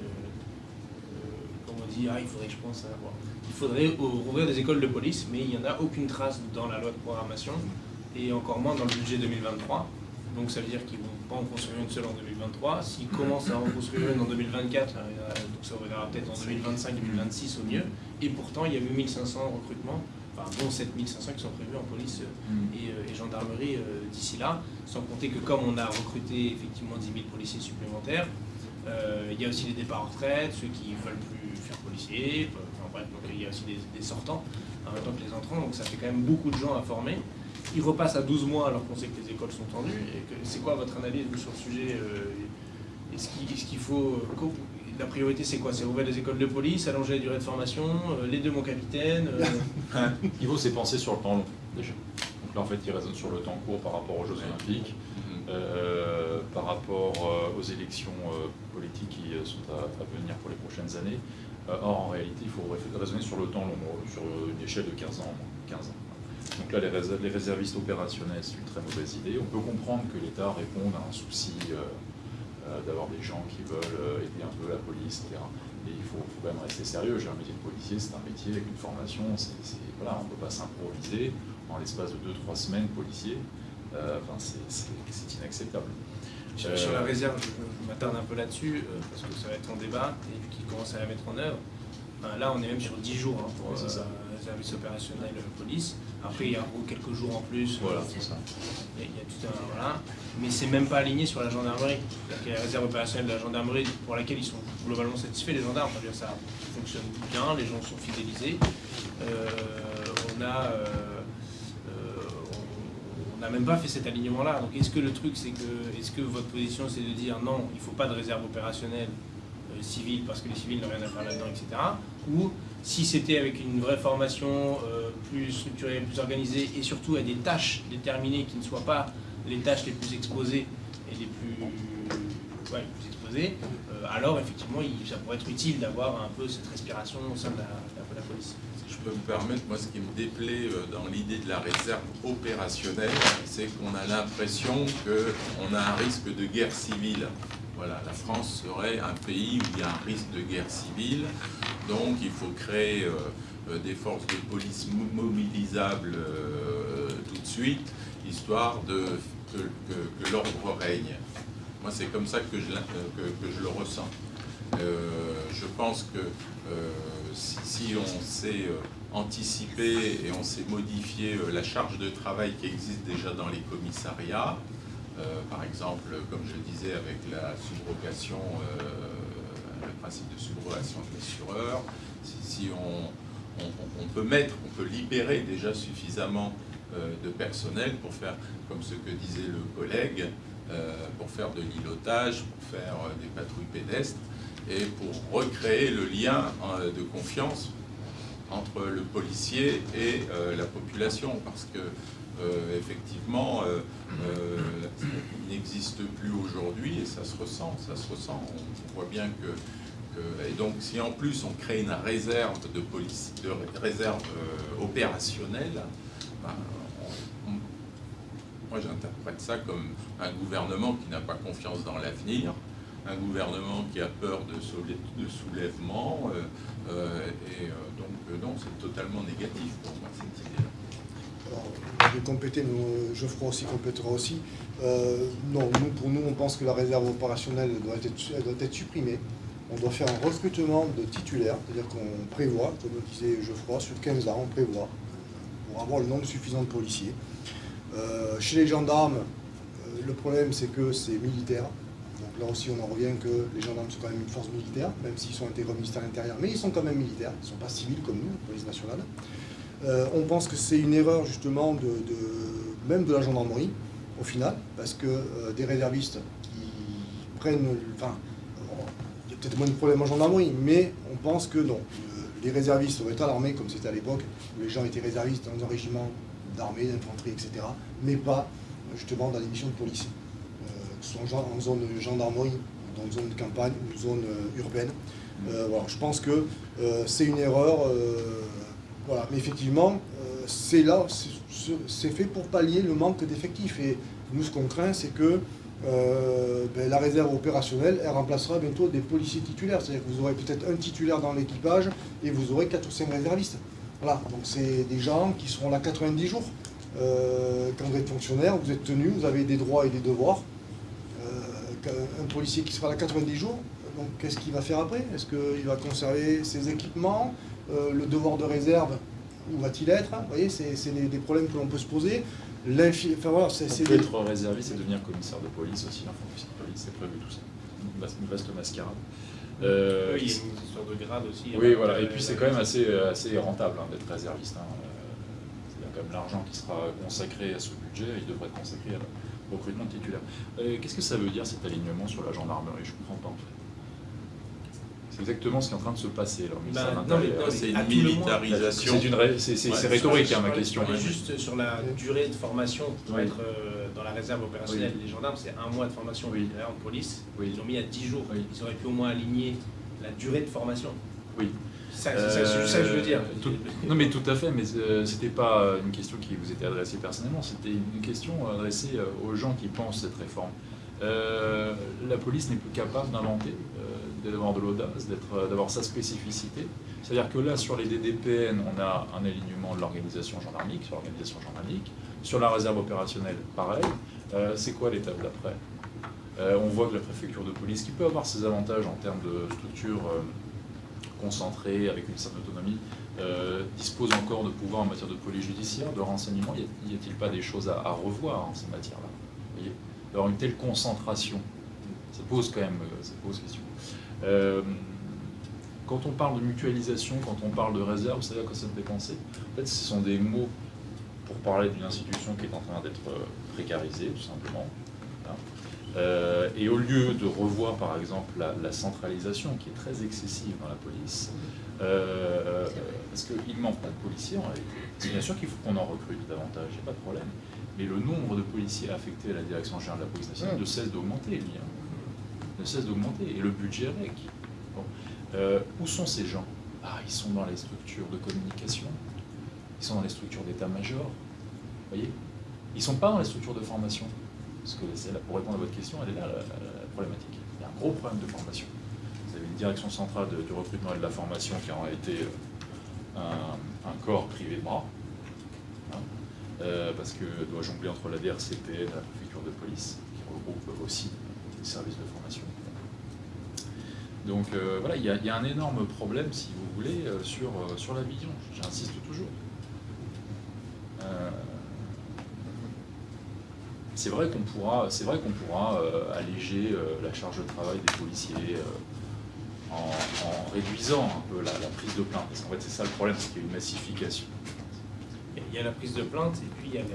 comme on dit, ah, il faudrait que je pense à... il faudrait ouvrir des écoles de police, mais il n'y en a aucune trace dans la loi de programmation, et encore moins dans le budget 2023. Donc ça veut dire qu'ils vont pas en construire une seule en 2023. S'ils commencent à en construire une en 2024, euh, donc ça reviendra peut-être en 2025-2026 au mieux. Et pourtant, il y a eu 1500 recrutements, enfin dont 7500 qui sont prévus en police euh, mm. euh, et, gendarmerie d'ici là. Sans compter que comme on a recruté effectivement 10 000 policiers supplémentaires, il y a aussi les départs en retraite, ceux qui ne veulent plus faire policier, enfin bref, donc il y a aussi des, des sortants en même temps que les entrants, donc ça fait quand même beaucoup de gens à former il repasse à 12 mois alors qu'on sait que les écoles sont tendues. C'est quoi votre analyse sur le sujet euh, Est-ce qu'il faut... Euh, la priorité, c'est quoi? C'est ouvrir les écoles de police, allonger la durée de formation, euh, les deux, mon capitaine *laughs* Il faut, c'est penser sur le temps long, déjà. Donc là, en fait, il raisonne sur le temps court par rapport aux Jeux Olympiques, par rapport aux élections politiques qui sont à, venir pour les prochaines années. or, en réalité, il faut raisonner sur le temps long, sur une échelle de 15 ans. 15 ans. Donc là, les, réservistes opérationnels, c'est une très mauvaise idée. On peut comprendre que l'État réponde à un souci euh, euh, d'avoir des gens qui veulent euh, aider un peu la police, etc. Mais il faut, quand même rester sérieux. J'ai un métier de policier, c'est un métier avec une formation. voilà, on ne peut pas s'improviser en l'espace de 2-3 semaines policier. enfin, c'est inacceptable. Sur, la réserve, je, m'attarde un peu là-dessus, parce que ça va être en débat, et qui commence à la mettre en œuvre. là, on est même sur 10 jours hein, pour le service opérationnel police. Après, il y a quelques jours en plus. Voilà, c'est ça. Il y, a, tout un. Voilà. Mais c'est même pas aligné sur la gendarmerie. Il y a la réserve opérationnelle de la gendarmerie pour laquelle ils sont globalement satisfaits, les gendarmes. ça fonctionne bien, les gens sont fidélisés. on a on n'a même pas fait cet alignement-là. Donc est-ce que le truc, c'est que, est-ce que votre position, c'est de dire non, il ne faut pas de réserve opérationnelle euh, civile parce que les civils n'ont rien à faire là-dedans, etc. Ou si c'était avec une vraie formation euh, plus structurée, plus organisée et surtout à des tâches déterminées qui ne soient pas les tâches les plus exposées et les plus, exposées, euh, alors effectivement, ça pourrait être utile d'avoir un peu cette respiration au sein de la police. je peux me permettre, moi ce qui me déplaît euh, dans l'idée de la réserve opérationnelle, c'est qu'on a l'impression qu'on a un risque de guerre civile. Voilà, la France serait un pays où il y a un risque de guerre civile, donc il faut créer euh, euh, des forces de police mobilisables tout de suite, histoire de, que, l'ordre règne. Moi c'est comme ça que je, que, je le ressens. Je pense que si, on sait euh, anticiper et on sait modifier euh, la charge de travail qui existe déjà dans les commissariats, euh, par exemple, comme je le disais, avec la subrogation, le principe de subrogation de l'assureur, si, on, peut mettre, on peut libérer déjà suffisamment de personnel pour faire, comme ce que disait le collègue, pour faire de l'îlotage, pour faire des patrouilles pédestres, et pour recréer le lien euh, de confiance entre le policier et euh, la population, parce que euh, effectivement, il n'existe plus aujourd'hui et ça se ressent, ça se ressent. On voit bien que, et donc si en plus on crée une réserve de police, de réserve opérationnelle, ben, moi j'interprète ça comme un gouvernement qui n'a pas confiance dans l'avenir, un gouvernement qui a peur de, soulèvement, euh, euh, et euh, donc non, c'est totalement négatif pour moi cette idée-là. Je vais compléter, Geoffroy aussi complétera aussi. non, pour nous, on pense que la réserve opérationnelle doit être, doit être supprimée. On doit faire un recrutement de titulaires, c'est-à-dire qu'on prévoit, comme disait Geoffroy, sur 15 ans, on prévoit, pour avoir le nombre suffisant de policiers. chez les gendarmes, le problème c'est que c'est militaire, là aussi, on en revient que les gendarmes sont quand même une force militaire, même s'ils sont intégrés au ministère de l'Intérieur, mais ils sont quand même militaires, ils ne sont pas civils comme nous, la police nationale. Euh, on pense que c'est une erreur justement même de la gendarmerie, au final, parce que euh, des réservistes qui prennent... Enfin, il y a peut-être moins de problèmes en gendarmerie, mais on pense que non. Les réservistes doivent être à l'armée, comme c'était à l'époque, où les gens étaient réservistes dans un régiment d'armée, d'infanterie, etc., mais pas justement dans les missions de police soit en zone gendarmerie, dans une zone de campagne ou zone euh, urbaine. Euh, voilà, je pense que euh, c'est une erreur, voilà. mais effectivement, c'est là, c'est fait pour pallier le manque d'effectifs. Et nous, ce qu'on craint, c'est que ben, la réserve opérationnelle, elle remplacera bientôt des policiers titulaires. C'est-à-dire que vous aurez peut-être un titulaire dans l'équipage et vous aurez 4 ou 5 réservistes. Voilà, donc c'est des gens qui seront là 90 jours. quand vous êtes fonctionnaire, vous êtes tenu, vous avez des droits et des devoirs policier qui sera là 90 jours, donc qu'est-ce qu'il va faire après? Est-ce qu'il va conserver ses équipements? Euh, Le devoir de réserve, où va-t-il être? Vous voyez, c'est des, problèmes que l'on peut se poser. Enfin, voilà, c'est peut être réserviste et devenir commissaire de police aussi, enfin, officier de police, c'est prévu tout ça. Une vaste mascarade. Euh, oui, il y a une histoire de grade aussi. Oui, voilà, et puis c'est quand même assez, assez rentable hein, d'être réserviste. Hein. Il y a quand même l'argent qui sera consacré à ce budget, il devrait être consacré à recrutement de titulaires. Euh, qu'est-ce que ça veut dire cet alignement sur la gendarmerie? Je ne comprends pas C'est exactement ce qui est en train de se passer. Bah, c'est une militarisation. C'est rhétorique hein, ma question. juste sur la durée de formation pour être euh, dans la réserve opérationnelle. Les gendarmes, c'est un mois de formation. Oui. En police, ils ont mis à 10 jours. Ils auraient pu au moins aligner la durée de formation. Oui. C'est ça que je veux dire. Euh, non, mais tout à fait, mais euh, c'était pas une question qui vous était adressée personnellement, c'était une question adressée euh, aux gens qui pensent cette réforme. la police n'est plus capable d'inventer, d'avoir de l'audace, d'avoir sa spécificité. C'est-à-dire que là, sur les DDPN, on a un alignement de l'organisation gendarmique, sur l'organisation gendarmique. Sur la réserve opérationnelle, pareil. C'est quoi l'étape d'après? On voit que la préfecture de police, qui peut avoir ses avantages en termes de structure concentré, avec une certaine autonomie, euh, dispose encore de pouvoir en matière de police judiciaire, de renseignement Y a-t-il pas des choses à, revoir en ces matières-là? D'avoir une telle concentration, ça pose quand même euh, pose question. Euh, quand on parle de mutualisation, quand on parle de réserve, savez à quoi ça me penser En fait, ce sont des mots pour parler d'une institution qui est en train d'être précarisée, tout simplement. Euh, et au lieu de revoir, par exemple, la, centralisation qui est très excessive dans la police, euh, parce qu'il ne manque pas de policiers en réalité. Bien sûr qu'il faut qu'on en recrute davantage, il n'y a pas de problème. Mais le nombre de policiers affectés à la direction générale de la police nationale ne cesse d'augmenter, lui. Hein. Ne cesse d'augmenter. Et le budget avec. où sont ces gens? Ah, ils sont dans les structures de communication, ils sont dans les structures d'état-major. Vous voyez? Ils ne sont pas dans les structures de formation. Parce que pour répondre à votre question, elle est là, la, problématique. Il y a un gros problème de formation. Vous avez une direction centrale du recrutement et de la formation qui a été euh, un, corps privé de bras, hein, euh, parce que doit jongler entre la DRCP et la préfecture de police, qui regroupe aussi les services de formation. Donc euh, voilà, il y, a, un énorme problème, si vous voulez, sur, sur la vision. J'insiste toujours. C'est vrai qu'on pourra, c'est vrai qu'on pourra euh, alléger euh, la charge de travail des policiers euh, en, réduisant un peu la, prise de plainte. Parce qu'en fait, c'est ça le problème, c'est qu'il y a une massification. Il y a la prise de plainte et puis il y a les,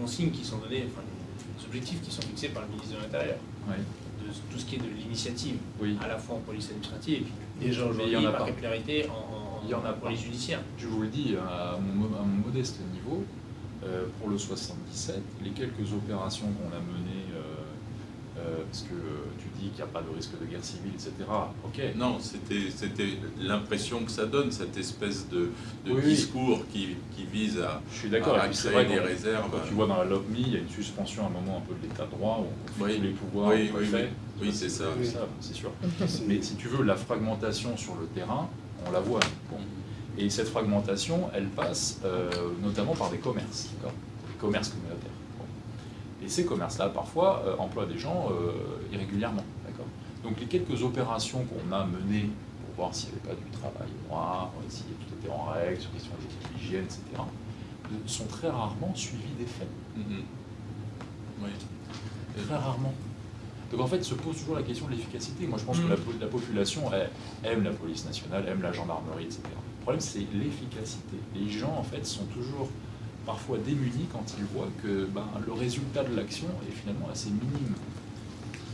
consignes qui sont données, enfin les objectifs qui sont fixés par le ministre de l'Intérieur. De tout ce qui est de l'initiative, à la fois en police administrative et puis déjà aujourd'hui par capillarité en, en, en, en police judiciaire. Je vous le dis, à mon, à mon modeste niveau, pour le 77, les quelques opérations qu'on a menées, euh, euh, parce que tu dis qu'il n'y a pas de risque de guerre civile, etc. Ok. Non, c'était l'impression que ça donne, cette espèce de, discours qui, vise à, Je suis d'accord. à créer des réserves. tu vois dans la LOPMI, il y a une suspension à un moment un peu de l'état de droit, où on fait tous les pouvoirs oui, oui, oui, c'est ça. c'est sûr. *laughs* Mais si tu veux, la fragmentation sur le terrain, on la voit. Bon. Et cette fragmentation, elle passe euh, notamment par des commerces, des commerces communautaires. Et ces commerces-là, parfois, euh, emploient des gens euh, irrégulièrement. Donc les quelques opérations qu'on a menées pour voir s'il n'y avait pas du travail noir, si tout était en règle, sur question d'hygiène, etc., sont très rarement suivies des faits. Mm-hmm. Oui. Très rarement. Donc en fait, se pose toujours la question de l'efficacité. Moi, je pense que la, mm. la population aime la police nationale, aime la gendarmerie, etc. Le problème, c'est l'efficacité. Les gens, en fait, sont toujours parfois démunis quand ils voient que ben, le résultat de l'action est finalement assez minime,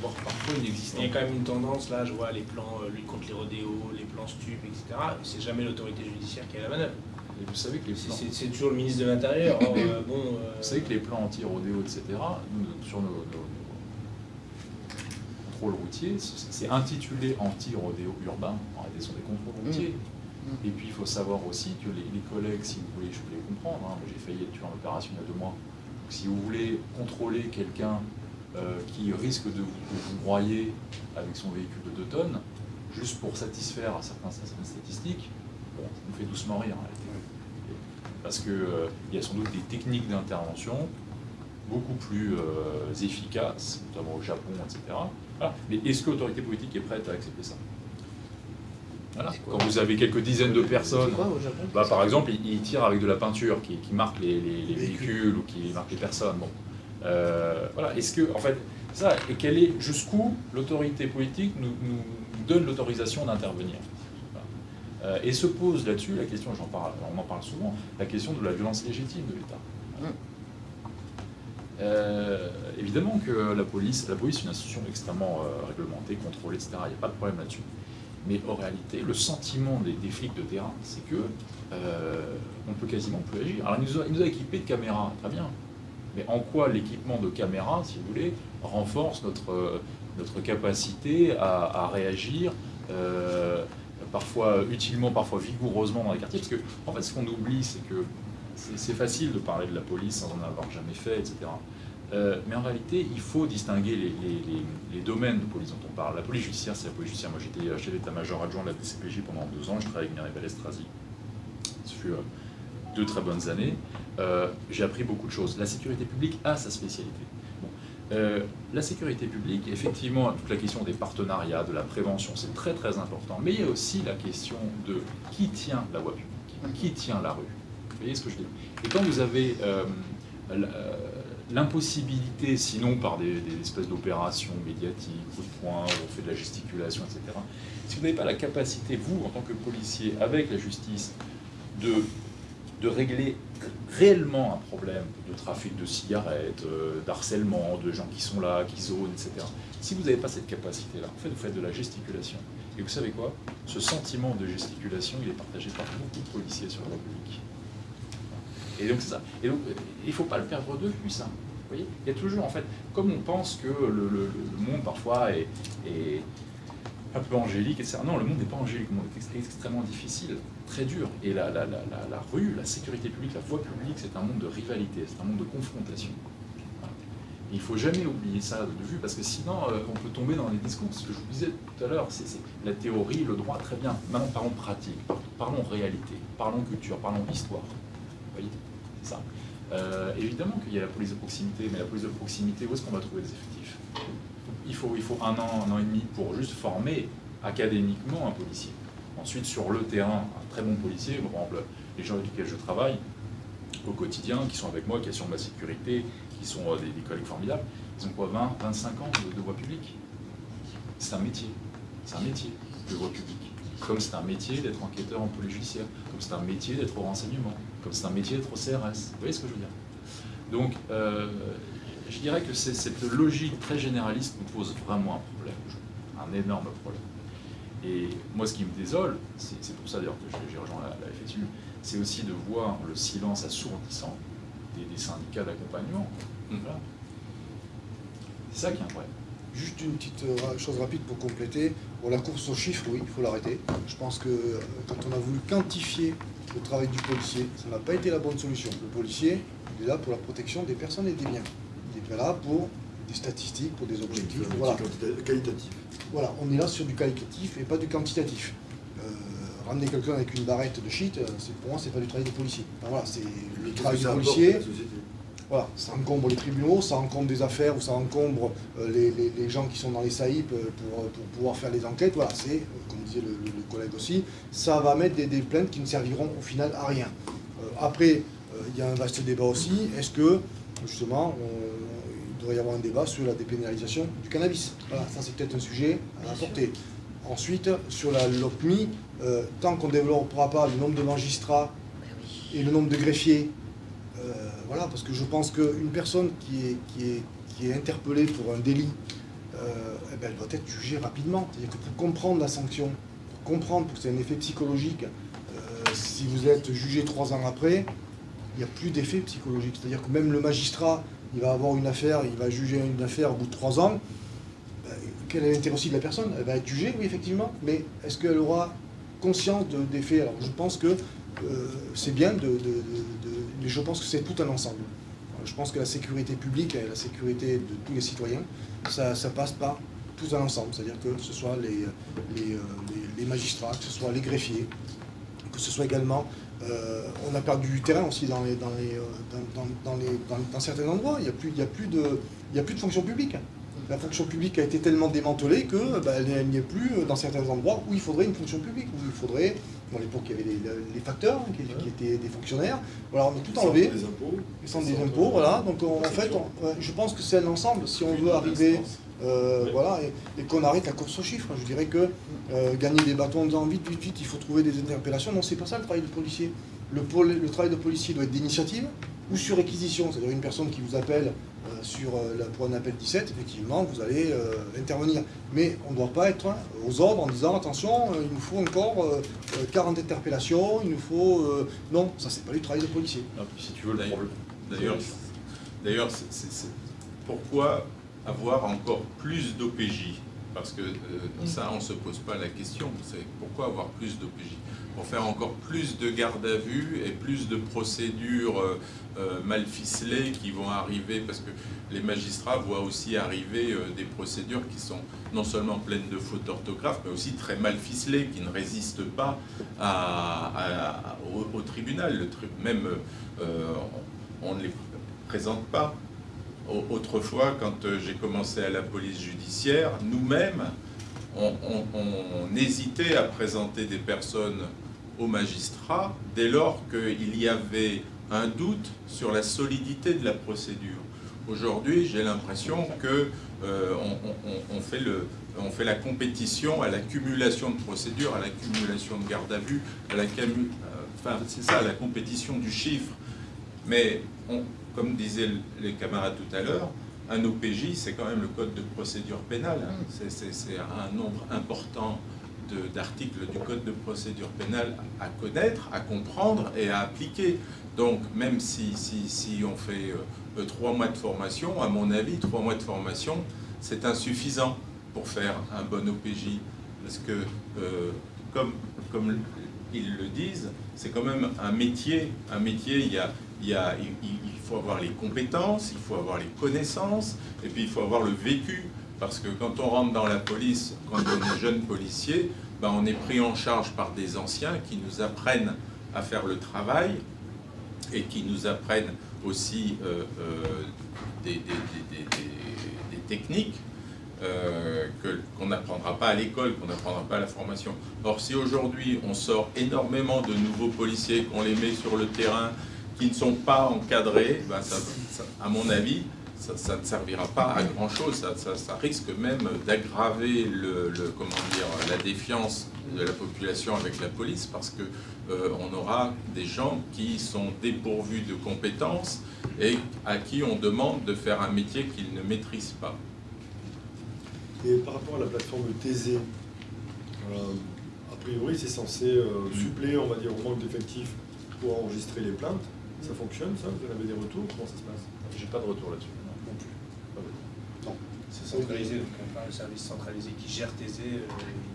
voire parfois inexistant. Il y a quand même une tendance, là, je vois les plans euh, lutte contre les rodéos, les plans stup, etc. C'est jamais l'autorité judiciaire qui a la manœuvre. Et vous savez que les plans... C'est toujours le ministre de l'Intérieur. Euh, *coughs* bon, euh, Vous savez que les plans anti-rodéo, etc., sur nos, contrôles routiers, c'est intitulé anti-rodéo urbain. En réalité, ce sont des contrôles routiers. Mmh. Et puis il faut savoir aussi que les, collègues, si vous voulez, je voulais comprendre, hein, j'ai failli être tué en opération il y a deux mois, si vous voulez contrôler quelqu'un euh, qui risque de vous, broyer avec son véhicule de 2 tonnes, juste pour satisfaire à certaines, statistiques, bon, ça nous fait doucement rire réalité. Parce qu'il euh, y a sans doute des techniques d'intervention beaucoup plus euh, efficaces, notamment au Japon, etc. Mais est-ce que l'autorité politique est prête à accepter ça? Quand vous avez quelques dizaines de personnes, bah, par exemple, ils, tirent avec de la peinture qui, marque les, véhicules ou qui marque les personnes. Bon. Euh, voilà. Est-ce que, en fait, ça, et quelle est, jusqu'où l'autorité politique nous, donne l'autorisation d'intervenir? Euh, Et se pose là-dessus la question, j'en parle, on en parle souvent, la question de la violence légitime de l'État. Hum. Euh, évidemment que la police, la police est une institution extrêmement réglementée, contrôlée, etc. Il n'y a pas de problème là-dessus. Mais en réalité, le sentiment des, flics de terrain, c'est que euh, on peut quasiment plus agir. Alors, il nous, a, il nous a équipés de caméras, très bien. Mais en quoi l'équipement de caméras, si vous voulez, renforce notre, notre capacité à, réagir, euh, parfois utilement, parfois vigoureusement dans les quartiers? Parce que, en fait, ce qu'on oublie, c'est que c'est facile de parler de la police sans en avoir jamais fait, etc. Euh, mais en réalité, il faut distinguer les, domaines de police dont on parle. La police judiciaire, c'est la police judiciaire. Moi, j'étais chef d'état-major adjoint de la DCPJ pendant deux ans. Je travaillais avec Mireille. Ce fut euh, deux très bonnes années. Euh, j'ai appris beaucoup de choses. La sécurité publique a sa spécialité. la sécurité publique, effectivement, toute la question des partenariats, de la prévention, c'est très très important. Mais il y a aussi la question de qui tient la voie publique, qui tient la rue. Vous voyez ce que je dis Et quand vous avez l'impossibilité, sinon par des, espèces d'opérations médiatiques, coup de poing, on fait de la gesticulation, etc., si vous n'avez pas la capacité, vous, en tant que policier, avec la justice, de, de régler réellement un problème de trafic de cigarettes, euh, d'harcèlement, de gens qui sont là, qui zonent, etc., si vous n'avez pas cette capacité-là, en fait, vous faites de la gesticulation. Et vous savez quoi? Ce sentiment de gesticulation, il est partagé par beaucoup de policiers sur la République. Et donc, ça. Et donc, il ne faut pas le perdre de vue, ça. Vous voyez? Il y a toujours, en fait, comme on pense que le, monde, parfois, est, un peu angélique, etc. Non, le monde n'est pas angélique, le monde est extrêmement difficile, très dur. Et la, rue, la sécurité publique, la voie publique, c'est un monde de rivalité, c'est un monde de confrontation. Il ne faut jamais oublier ça de vue, parce que sinon, euh, on peut tomber dans les discours. Ce que je vous disais tout à l'heure, c'est la théorie, le droit, très bien. Maintenant, parlons pratique, parlons réalité, parlons culture, parlons histoire. Vous voyez? Ça. Euh, évidemment qu'il y a la police de proximité, mais la police de proximité, où est-ce qu'on va trouver des effectifs? Il faut, un an, un an et demi pour juste former académiquement un policier. Ensuite, sur le terrain, un très bon policier, par exemple, les gens avec lesquels je travaille au quotidien, qui sont avec moi, qui assurent ma sécurité, qui sont euh, des, collègues formidables, ils ont quoi 20, 25 ans de, voie publique? C'est un métier. C'est un métier de voie publique. Comme c'est un métier d'être enquêteur en police judiciaire, comme c'est un métier d'être au renseignement, comme c'est un métier d'être au CRS. Vous voyez ce que je veux dire? Donc, euh, je dirais que cette logique très généraliste nous pose vraiment un problème, un énorme problème. Et moi, ce qui me désole, c'est pour ça d'ailleurs que j'ai rejoint la, la FSU, c'est aussi de voir le silence assourdissant des, syndicats d'accompagnement. Mmh. C'est ça qui est un problème. Juste une petite euh, chose rapide pour compléter. Pour la course aux chiffres, oui, il faut l'arrêter. Je pense que euh, quand on a voulu quantifier le travail du policier, ça n'a pas été la bonne solution. Le policier, il est là pour la protection des personnes et des biens. Il est là pour des statistiques, pour des objectifs. Voilà. Qualitatif. Voilà, on est là sur du qualitatif et pas du quantitatif. Euh, ramener quelqu'un avec une barrette de shit, pour moi, c'est pas du travail de policier. voilà, c'est le travail du policier. Voilà, ça encombre les tribunaux, ça encombre des affaires ou ça encombre euh, les, gens qui sont dans les SAIP euh, pour, pour, pouvoir faire les enquêtes. Voilà, c'est, comme disait le, collègue aussi, ça va mettre des, plaintes qui ne serviront au final à rien. après, il y a un vaste débat aussi. Est-ce que, justement, il devrait y avoir un débat sur la dépénalisation du cannabis? Voilà, ça c'est peut-être un sujet à apporter. Ensuite, sur la LOPMI, euh, tant qu'on ne développera pas le nombre de magistrats et le nombre de greffiers, euh, voilà, parce que je pense qu'une personne qui est, qui, est, qui est interpellée pour un délit, euh, eh ben, elle doit être jugée rapidement. C'est-à-dire que pour comprendre la sanction, pour comprendre que c'est un effet psychologique, si vous êtes jugé trois ans après, il n'y a plus d'effet psychologique. C'est-à-dire que même le magistrat, il va avoir une affaire, il va juger une affaire au bout de trois ans, quel est l'intérêt aussi de la personne? Elle va être jugée, oui, effectivement, mais est-ce qu'elle aura conscience des faits Alors, je pense que euh, c'est bien, de, je pense que c'est tout un ensemble. Je pense que la sécurité publique et la sécurité de tous les citoyens, ça, passe par tout un ensemble. C'est-à-dire que ce soit les, les, magistrats, que ce soit les greffiers, que ce soit également... Euh, on a perdu du terrain aussi dans, les, dans, euh, dans, les, dans, certains endroits. Il n'y a, plus, a, de, a plus de fonction publique la fonction publique a été tellement démantelée que bah, elle n'y est plus dans certains endroits où il faudrait une fonction publique, où il faudrait, dans l'époque il y avait les, facteurs hein, qui, étaient des fonctionnaires, voilà, on a tout enlevé, des impôts, sans des impôts, voilà, donc en fait, je pense que c'est un ensemble, si on veut arriver, euh, voilà, et, qu'on arrête la course aux chiffres, je dirais que euh, gagner des bâtons en disant vite, vite, vite, il faut trouver des interpellations, non, c'est pas ça le travail de policier. Le, le travail de policier doit être d'initiative ou sur réquisition, c'est-à-dire une personne qui vous appelle euh, sur, euh, pour un appel 17, effectivement, vous allez euh, intervenir. Mais on ne doit pas être aux ordres en disant attention, il nous faut encore 40 interpellations, il nous faut. non, ça c'est pas du travail de policier. si tu veux D'ailleurs, d'ailleurs, pourquoi avoir encore plus d'OPJ Parce que ça, on ne se pose pas la question. C'est pourquoi avoir plus d'OPJ pour faire encore plus de garde à vue et plus de procédures euh, euh, mal ficelées qui vont arriver, parce que les magistrats voient aussi arriver euh, des procédures qui sont non seulement pleines de fautes d'orthographe, mais aussi très mal ficelées, qui ne résistent pas au, tribunal. même on ne les présente pas. Autrefois, quand j'ai commencé à la police judiciaire, nous-mêmes, on, hésitait à présenter des personnes au magistrat dès lors qu'il y avait un doute sur la solidité de la procédure Aujourd'hui, j'ai l'impression que euh, on, fait fait la compétition à l'accumulation de procédures, à l'accumulation de garde à vue, à la, enfin, c'est ça, la compétition du chiffre. Mais, comme disaient les camarades tout à l'heure, un OPJ, c'est quand même le code de procédure pénale. Hein. C'est un nombre important d'articles du code de procédure pénale à connaître, à comprendre et à appliquer. Donc, même si, si, on fait euh, trois mois de formation, à mon avis, trois mois de formation, c'est insuffisant pour faire un bon OPJ. Parce que, euh, comme, comme ils le disent, c'est quand même un métier. Un métier, il, y a, il, y a, il, faut avoir les compétences, il faut avoir les connaissances, et puis il faut avoir le vécu. Parce que quand on rentre dans la police, quand on est jeune policier, ben on est pris en charge par des anciens qui nous apprennent à faire le travail et qui nous apprennent aussi euh, euh, des, techniques euh, qu'on n'apprendra pas à l'école, qu'on n'apprendra pas à la formation. Or, si aujourd'hui on sort énormément de nouveaux policiers, qu'on les met sur le terrain, qui ne sont pas encadrés, ben à mon avis, ça, ne servira pas à grand chose. Ça, risque même d'aggraver le, comment dire, la défiance de la population avec la police parce que euh, on aura des gens qui sont dépourvus de compétences et à qui on demande de faire un métier qu'ils ne maîtrisent pas. Et par rapport à la plateforme TZ, euh, a priori c'est censé euh, suppléer, on va dire, au manque d'effectifs pour enregistrer les plaintes. Ça fonctionne ça? Vous avez des retours? Comment ça se passe? J'ai pas de retour là-dessus. C'est centralisé, donc on un service centralisé qui gère TZ, euh,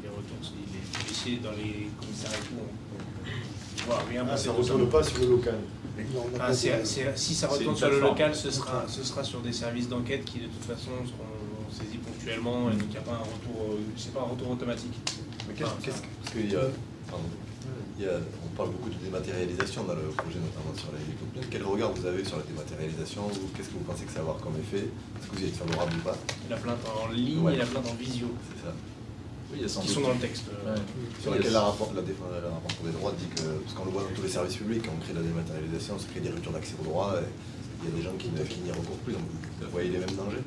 les retours, les policiers dans les commissariats et tout, on voit rien ah, ça ne retourne pas sur le local. Ah, si ça retourne sur le local, ce sera, ce sera sur des services d'enquête qui de toute façon seront saisis ponctuellement, et donc il n'y a pas un retour, euh, pas un retour automatique. Mais qu'est-ce que, parce qu'il y a, il y a, on parle beaucoup de dématérialisation dans le projet, notamment sur l'hélicoptère. Quel regard vous avez sur la dématérialisation Qu'est-ce que vous pensez que ça va avoir comme effet? Est-ce que vous y êtes favorable ou pas? La plainte en ligne et la plainte en visio. C'est ça. Oui, il y a qui sont dans le texte. Euh, sur laquelle la rapport, la, des droits dit que, parce qu'on le voit dans tous les services publics, quand on crée la dématérialisation, on se crée des ruptures d'accès aux droits, et il y a des gens qui n'y recourent plus, donc vous voyez les mêmes dangers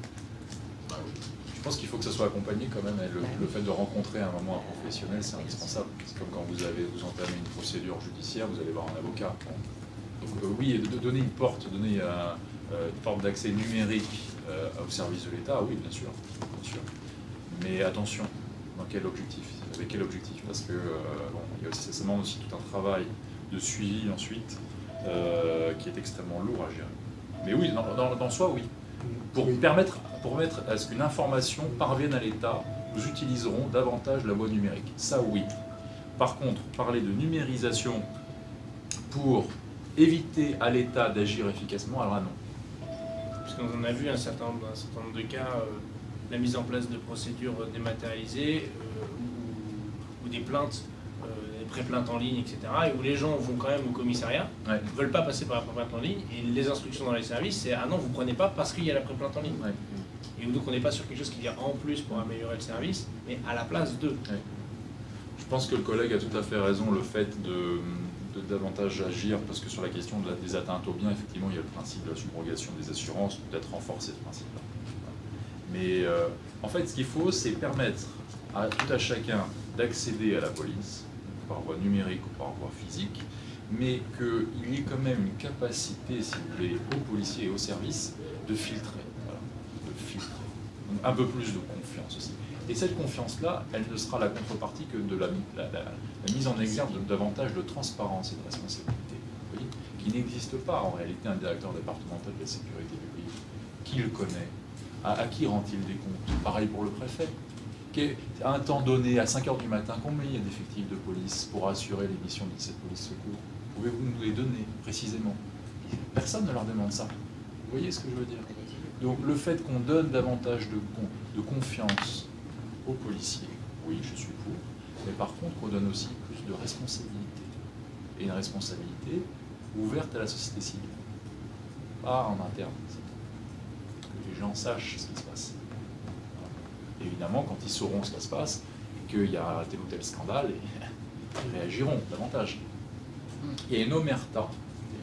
pense qu'il faut que ça soit accompagné quand même, le, le fait de rencontrer à un moment un professionnel, c'est indispensable. C'est comme quand vous avez vous entamez une procédure judiciaire, vous allez voir un avocat. Donc euh, oui, de donner une porte, donner euh, une porte d'accès numérique au service de l'État, oui, bien sûr, bien sûr. Mais attention, dans quel objectif Avec quel objectif? Parce que euh, bon, il y a aussi, ça demande aussi tout un travail de suivi ensuite euh, qui est extrêmement lourd à gérer. Mais oui, dans, dans, soi, oui. Pour, Permettre, permettre à ce qu'une information parvienne à l'État, nous utiliserons davantage la voie numérique. Ça, oui. Par contre, parler de numérisation pour éviter à l'État d'agir efficacement, alors non. Parce qu'on a vu un certain, un certain nombre de cas euh, la mise en place de procédures dématérialisées euh, ou, des plaintes, des pré-plaintes en ligne, etc. Et où les gens vont quand même au commissariat, ne veulent pas passer par la pré-plainte en ligne, et les instructions dans les services, c'est ah non, vous prenez pas parce qu'il y a la pré-plainte en ligne. Et donc on n'est pas sur quelque chose qui vient en plus pour améliorer le service, mais à la place de. Je pense que le collègue a tout à fait raison, le fait de, davantage agir, parce que sur la question des atteintes au bien, effectivement, il y a le principe de la subrogation des assurances, peut-être renforcer ce principe-là. Mais euh, en fait, ce qu'il faut, c'est permettre à tout à chacun d'accéder à la police, par voie numérique ou par voie physique, mais qu'il y ait quand même une capacité, si vous voulez, aux policiers et aux services de filtrer. un peu plus de confiance aussi. Et cette confiance-là, elle ne sera la contrepartie que de la, mise en exergue de davantage de transparence et de responsabilité, qui n'existe pas en réalité un directeur départemental de la sécurité publique. Qui le connaît à, qui rend-il des comptes? Pareil pour le préfet. À un temps donné, à 5 h du matin, combien il y a d'effectifs de police pour assurer les missions de cette police secours? Pouvez-vous nous les donner précisément? Personne ne leur demande ça. Vous voyez ce que je veux dire? Donc le fait qu'on donne davantage de, de confiance aux policiers, oui, je suis pour, mais par contre qu'on donne aussi plus de responsabilité. Et une responsabilité ouverte à la société civile, pas en interne les gens sachent ce qui se passe. Évidemment, quand ils sauront ce qui se passe, et qu'il y a tel ou tel scandale, *laughs* ils réagiront davantage. Il y a une omerta,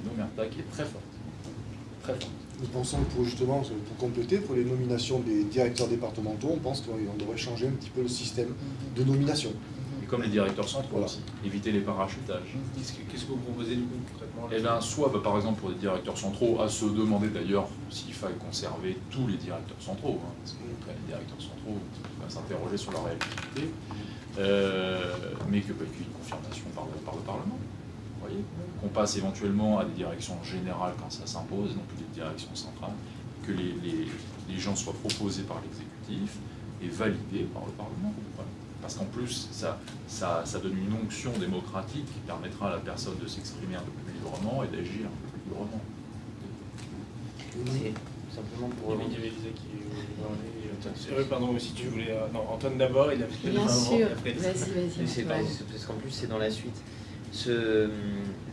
une omerta qui est très forte, très forte. nous pensons que pour justement, pour compléter, pour les nominations des directeurs départementaux, on pense qu'on devrait changer un petit peu le système de nomination. Comme les directeurs centraux Voilà. aussi, éviter les parachutages. Qu'est-ce que, vous proposez du coup concrètement là Eh bien, soit bah, par exemple pour les directeurs centraux, à se demander d'ailleurs s'il faille conserver tous les directeurs centraux, hein, parce que les directeurs centraux, on va s'interroger sur leur réactivité, euh, mais que, bah, qu'il y ait une confirmation par le, par le Parlement. Vous voyez Qu'on passe éventuellement à des directions générales quand ça s'impose, non plus des directions centrales, que les, les- les gens soient proposés par l'exécutif et validés par le Parlement. Voilà. Parce qu'en plus, ça, ça, ça donne une onction démocratique qui permettra à la personne de s'exprimer un peu plus librement et d'agir un peu plus librement. C'est simplement pour... il y avait Lisa qui voulait parler. pardon, si tu voulais. euh, non, Antoine d'abord, il a fait Bien sûr, vas-y, vas-y. Parce qu'en plus c'est dans la suite. Ce,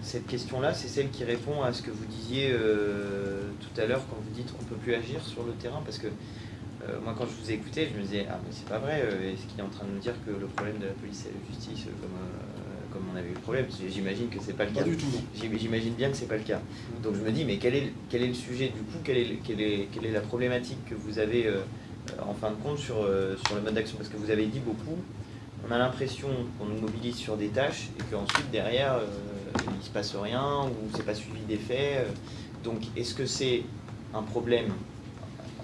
cette question-là, c'est celle qui répond à ce que vous disiez euh, tout à l'heure quand vous dites qu'on ne peut plus agir sur le terrain. Parce que moi, quand je vous ai écouté, je me disais, ah, mais c'est pas vrai, euh, est-ce qu'il est en train de nous dire que le problème de la police et de la justice, euh, comme, euh, comme on avait eu le problème J'imagine que c'est pas le Pas cas. du tout, J'imagine bien que c'est pas le cas. Donc je me dis, mais quel est, le- quel est le sujet du coup quelle est, est, quelle est la problématique que vous avez euh, euh, en fin de compte sur, euh, sur le mode d'action? Parce que vous avez dit beaucoup, on a l'impression qu'on nous mobilise sur des tâches et qu'ensuite derrière euh, il se passe rien ou c'est pas suivi des faits. euh. Donc est-ce que c'est un problème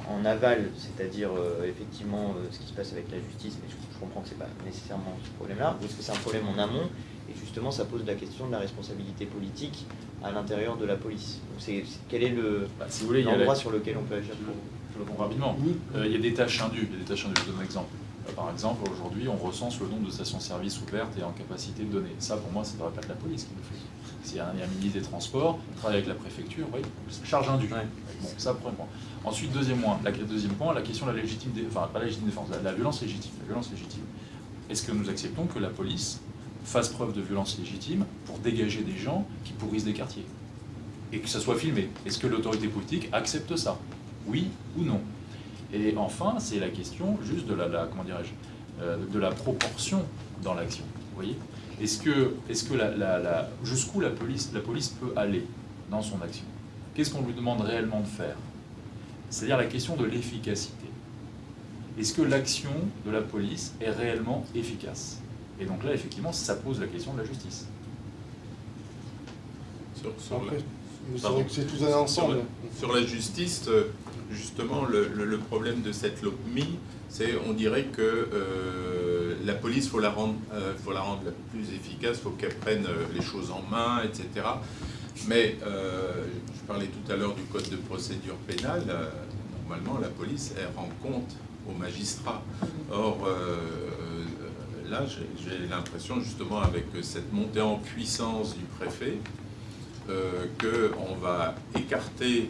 en aval, c'est-à-dire euh, effectivement euh, ce qui se passe avec la justice, mais je, je comprends que c'est pas nécessairement ce problème-là, ou est-ce que c'est un problème en amont et justement ça pose la question de la responsabilité politique à l'intérieur de la police. Donc c'est quel est le Bah, si la- l'endroit sur lequel on peut agir? Pour Je le réponds rapidement. Oui. Euh, il y a des tâches indues. Il y a des tâches indues. Je vous donne un exemple. Par exemple, aujourd'hui, on recense le nombre de stations-service ouvertes et en capacité de donner. Ça, pour moi, ça ne devrait pas être la police qui le fait. S'il y a un, il y a un ministre des Transports, il travaille avec la préfecture, oui, charge indue. Ouais. Bon, ça, premier point. Ensuite, deuxième point, la, question de la légitime, dé- enfin, pas la légitime défense, la, violence légitime. Est-ce que nous acceptons que la police fasse preuve de violence légitime pour dégager des gens qui pourrissent des quartiers? Et que ça soit filmé. Est-ce que l'autorité politique accepte ça? Oui ou non? Et enfin, c'est la question juste de la, euh, proportion dans l'action. Vous voyez? Est-ce que, jusqu'où la police peut aller dans son action? Qu'est-ce qu'on lui demande réellement de faire? C'est-à-dire la question de l'efficacité. Est-ce que l'action de la police est réellement efficace? Et donc là, effectivement, ça pose la question de la justice. Sur, sur Après, la- c'est Pardon. vrai que c'est tout un ensemble. Sur la justice, euh, justement, le, le- le problème de cette LOPMI, c'est on dirait que euh, la police, il faut, la rendre, euh, faut la rendre la plus efficace, il faut qu'elle prenne les choses en main, etc. Mais euh, je parlais tout à l'heure du code de procédure pénale. euh, normalement, la police, elle rend compte aux magistrats. Or, euh, là, j'ai l'impression, justement, avec cette montée en puissance du préfet, qu'on va écarter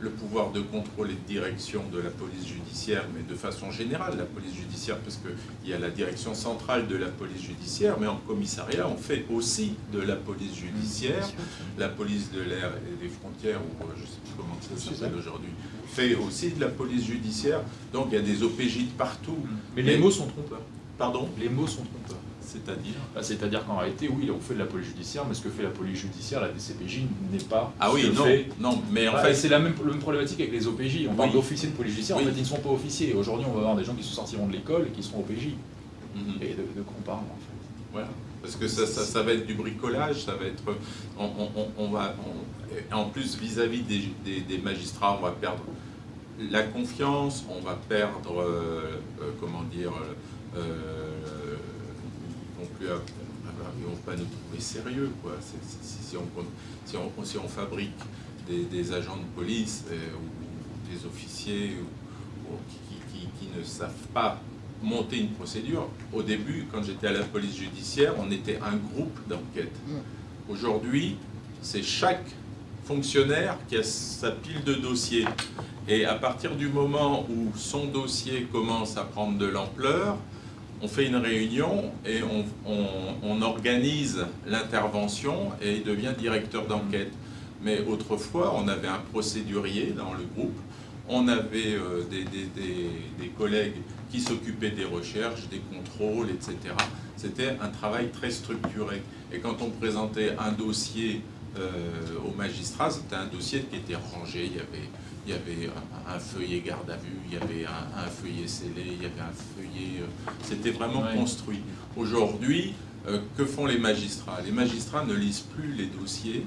le pouvoir de contrôle et de direction de la police judiciaire, mais de façon générale, la police judiciaire, parce qu'il y a la direction centrale de la police judiciaire, mais en commissariat, on fait aussi de la police judiciaire, la police de l'air et des frontières, ou euh, je ne sais plus comment ça s'appelle aujourd'hui, fait aussi de la police judiciaire, donc il y a des OPJ de partout. Mais les mots sont trompeurs. Pardon? Les mots sont trompeurs. C'est-à-dire Bah, C'est-à-dire qu'en réalité, oui, on fait de la police judiciaire, mais ce que fait la police judiciaire, la DCPJ, n'est pas Ah oui, non, fait non, mais en Ouais, fait, c'est la même, la même problématique avec les OPJ. On parle d'officiers de police judiciaire, Oui. en fait, ils ne sont pas officiers. Aujourd'hui, on va avoir des gens qui sortiront de l'école et qui seront OPJ. Mhm. Et de, de quoi on parle, en fait Voilà. Parce que ça, ça, ça va être du bricolage, ça va être. On, on- on- on va, on- et en plus, vis-à-vis des, des- des magistrats, on va perdre la confiance, on va perdre, euh, euh, comment dire, euh, plus ils vont pas nous trouver sérieux, quoi. Si, si on, si, on, si on fabrique des, des agents de police euh, ou des officiers ou- ou qui, qui- qui- qui ne savent pas monter une procédure. Au début, quand j'étais à la police judiciaire, on était un groupe d'enquête. Aujourd'hui, c'est chaque fonctionnaire qui a sa pile de dossiers. Et à partir du moment où son dossier commence à prendre de l'ampleur, on fait une réunion et on, organise l'intervention et il devient directeur d'enquête. Mais autrefois, on avait un procédurier dans le groupe, on avait euh, des collègues qui s'occupaient des recherches, des contrôles, etc. C'était un travail très structuré. Et quand on présentait un dossier euh, au magistrat, c'était un dossier qui était rangé, il y avait, il y avait un, un feuillet garde à vue, il y avait un, un feuillet scellé, il y avait un feuillet... euh, C'était vraiment Ouais. construit. Aujourd'hui, euh, que font les magistrats? Les magistrats ne lisent plus les dossiers,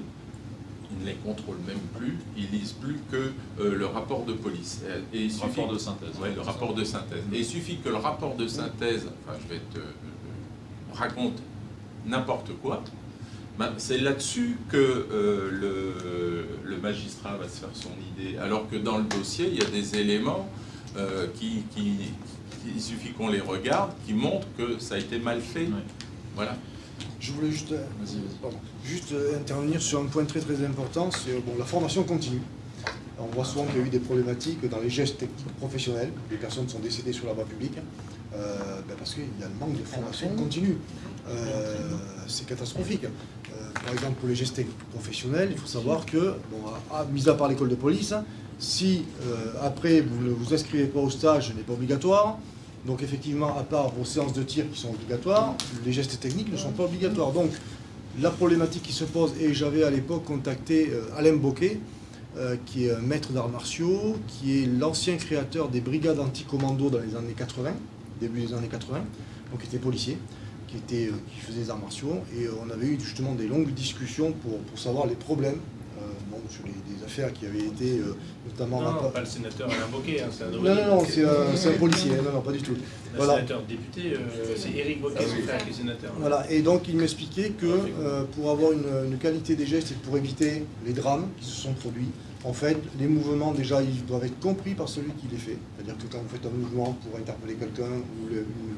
ils ne les contrôlent même plus, ils lisent plus que euh, le rapport de police. Et, il de synthèse. Ouais, le rapport de synthèse. Et il suffit que le rapport de synthèse, enfin je vais te euh, raconte n'importe quoi, ben, c'est là-dessus que euh, le, le magistrat va se faire son idée. Alors que dans le dossier, il y a des éléments euh, qui, qui- qui- il suffit qu'on les regarde, qui montrent que ça a été mal fait. Voilà. Je voulais juste, euh, Vas-y, vas-y. pardon, juste intervenir sur un point très très important, c'est bon, la formation continue. On voit souvent qu'il y a eu des problématiques dans les gestes techniques professionnels. Les personnes sont décédées sur la voie publique euh, ben parce qu'il y a le manque de formation continue. Euh, c'est catastrophique. Euh, par exemple, pour les gestes professionnels, il faut savoir que, mis à part l'école de police, si euh, après vous ne vous inscrivez pas au stage, ce n'est pas obligatoire. Donc effectivement, à part vos séances de tir qui sont obligatoires, les gestes techniques ne sont pas obligatoires. Donc la problématique qui se pose, et j'avais à l'époque contacté Alain Boquet, qui est un maître d'arts martiaux, qui est l'ancien créateur des brigades anti-commando dans les années 80, début des années 80, donc qui était policier, qui, était, euh, qui faisait des arts martiaux, et euh, on avait eu justement des longues discussions pour, pour savoir les problèmes euh, bon, sur les, des affaires qui avaient été euh, notamment... Non, non, pas le sénateur Alain Bocquet, hein, c'est un non, non, non, c'est un, policier, non, non, pas du tout. Un Voilà. sénateur député, euh, c'est Éric Bocquet, Ah son frère qui est sénateur. Voilà, et donc il m'expliquait que euh, pour avoir une, une qualité des gestes et pour éviter les drames qui se sont produits, en fait, les mouvements déjà ils doivent être compris par celui qui les fait. C'est-à-dire que quand vous faites un mouvement pour interpeller quelqu'un,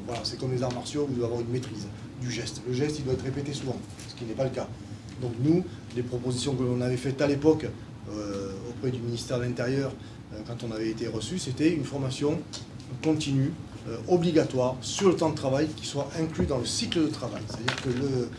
voilà, c'est comme les arts martiaux, vous devez avoir une maîtrise du geste. Le geste il doit être répété souvent, ce qui n'est pas le cas. Donc nous, les propositions que l'on avait faites à l'époque euh, auprès du ministère de l'Intérieur, euh, quand on avait été reçu, c'était une formation continue, euh, obligatoire, sur le temps de travail, qui soit inclus dans le cycle de travail. C'est-à-dire que le,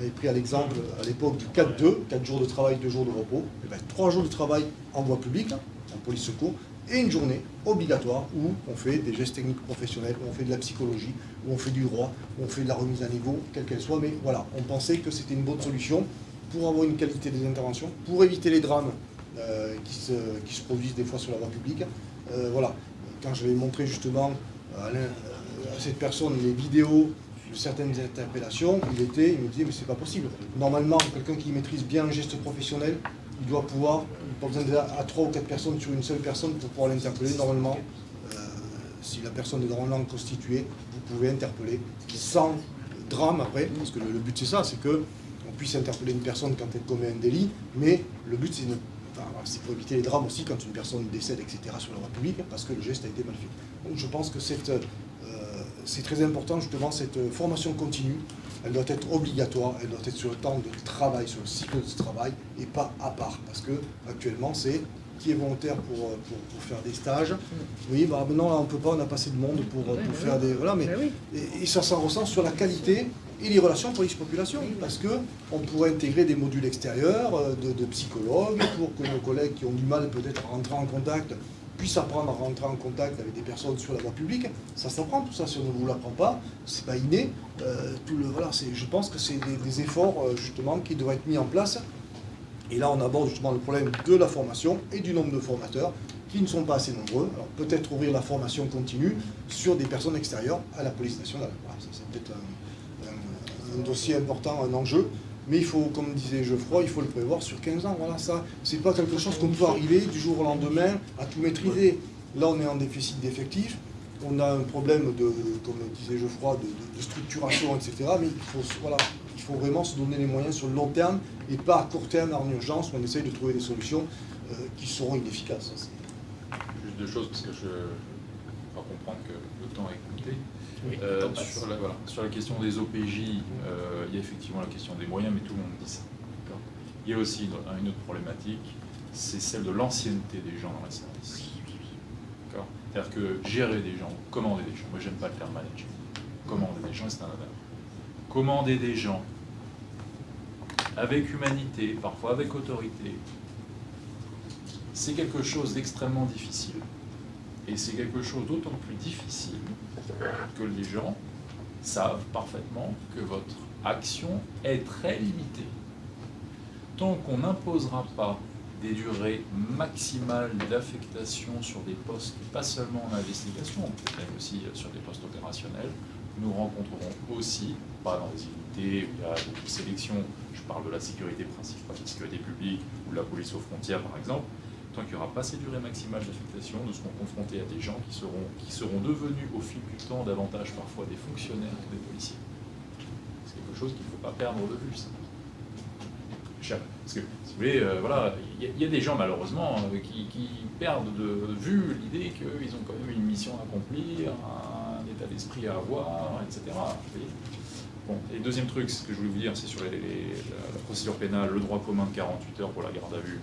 avait pris à l'exemple à l'époque du 4-2, 4 jours de travail, 2 jours de repos, et ben, 3 jours de travail en voie publique, en police secours, et une journée obligatoire où on fait des gestes techniques professionnels, où on fait de la psychologie, où on fait du droit, où on fait de la remise à niveau, quelle qu'elle soit. Mais voilà, on pensait que c'était une bonne solution pour avoir une qualité des interventions, pour éviter les drames euh, qui, se, qui se produisent des fois sur la voie publique. Euh, voilà, quand je vais montrer justement à, euh, à cette personne les vidéos de certaines interpellations, il était, il me disait mais c'est pas possible. Normalement, quelqu'un qui maîtrise bien un geste professionnel, il doit pouvoir, il n'a pas besoin d'être à trois ou quatre personnes sur une seule personne pour pouvoir l'interpeller. Normalement, euh, si la personne est normalement constituée, vous pouvez interpeller sans drame après, parce que le, but c'est ça, c'est que on puisse interpeller une personne quand elle commet un délit, mais le but c'est c'est pour éviter les drames aussi quand une personne décède, etc. sur la voie publique, parce que le geste a été mal fait. Donc je pense que cette, c'est très important justement cette formation continue, elle doit être obligatoire, elle doit être sur le temps de travail, sur le cycle de travail, et pas à part, parce que actuellement c'est qui est volontaire pour, euh, pour, pour faire des stages. Oui, bah maintenant là on peut pas, on a pas assez de monde pour, euh, Ouais, pour bah faire oui. des. Voilà, mais Bah oui. et, et ça s'en ressent sur la qualité et les relations police-population, parce que on pourrait intégrer des modules extérieurs euh, de, de psychologues pour que nos collègues qui ont du mal peut-être à rentrer en contact puissent apprendre à rentrer en contact avec des personnes sur la voie publique. Ça s'apprend tout ça, si on ne vous l'apprend pas, c'est pas inné. Euh, tout le, voilà, je pense que c'est des, efforts euh, justement qui devraient être mis en place. Et là, on aborde justement le problème de la formation et du nombre de formateurs qui ne sont pas assez nombreux. Alors peut-être ouvrir la formation continue sur des personnes extérieures à la police nationale. Voilà, c'est peut-être un dossier important, un enjeu. Mais il faut, comme disait Geoffroy, il faut le prévoir sur 15 ans. Voilà, ça, c'est pas quelque chose qu'on peut arriver du jour au lendemain à tout maîtriser. Là, on est en déficit d'effectifs. On a un problème de, comme disait Geoffroy, de, structuration, etc. Mais il faut, voilà, il faut vraiment se donner les moyens sur le long terme et pas à court terme en urgence où on essaye de trouver des solutions euh, qui seront inefficaces. Juste deux choses, parce que je crois comprendre que le temps est. Oui, Euh, sur, la, voilà, sur la question des OPJ, euh, il y a effectivement la question des moyens, mais tout le monde dit ça. Il y a aussi une, autre problématique, c'est celle de l'ancienneté des gens dans la service. D'accord C'est-à-dire que gérer des gens, commander des gens, moi j'aime pas le terme manager, commander des gens, c'est un honneur. Commander des gens avec humanité, parfois avec autorité, c'est quelque chose d'extrêmement difficile. Et c'est quelque chose d'autant plus difficile que les gens savent parfaitement que votre action est très limitée. Tant qu'on n'imposera pas des durées maximales d'affectation sur des postes, pas seulement en investigation, mais aussi sur des postes opérationnels. Nous rencontrerons aussi, pas dans des unités où il y a beaucoup de sélection, je parle de la sécurité principale, la sécurité publique ou de la police aux frontières par exemple, tant qu'il n'y aura pas ces durées maximales d'affectation, nous serons confrontés à des gens qui seront, qui seront devenus au fil du temps davantage parfois des fonctionnaires que des policiers. C'est quelque chose qu'il ne faut pas perdre de vue. Ça. Parce que, si vous voulez, euh, voilà, il y, a des gens malheureusement euh, qui, perdent de vue l'idée qu'ils ont quand même une mission à accomplir, un, état d'esprit à avoir, etc. Et deuxième truc, ce que je voulais vous dire, c'est sur la, procédure pénale, le droit commun de 48 heures pour la garde à vue.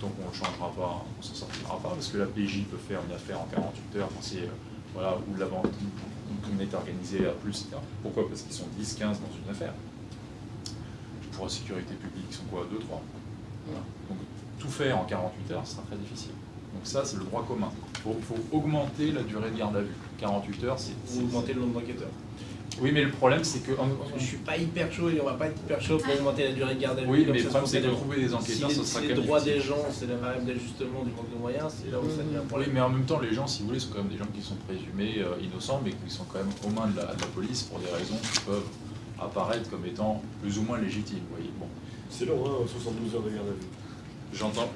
Tant qu'on ne le changera pas, on ne s'en sortira pas, parce que la PJ peut faire une affaire en 48 heures, c'est, euh, voilà, où la vente est organisée à plus. Pourquoi? Parce qu'ils sont 10-15 dans une affaire pour la sécurité publique, ils sont quoi? 2, 3 Donc tout faire en 48 heures, ce sera très difficile. Donc ça, c'est le droit commun. Il faut, augmenter la durée de garde à vue. 48 heures, c'est... Augmenter le nombre d'enquêteurs. Oui, mais le problème, c'est que... Je suis pas hyper chaud et on va pas être hyper chaud pour augmenter la durée de garde à vue. Oui, mais le problème, c'est de trouver des enquêteurs, si ça sera si les droits des gens, c'est la variable d'ajustement du manque de moyens, c'est là où ça devient un problème. Oui, mais en même temps, les gens, si vous voulez, sont quand même des gens qui sont présumés euh, innocents, mais qui sont quand même aux mains de la, de la police pour des raisons qui peuvent apparaître comme étant plus ou moins légitimes. Vous voyez. Bon. C'est long, hein, 72 heures de garde à vue.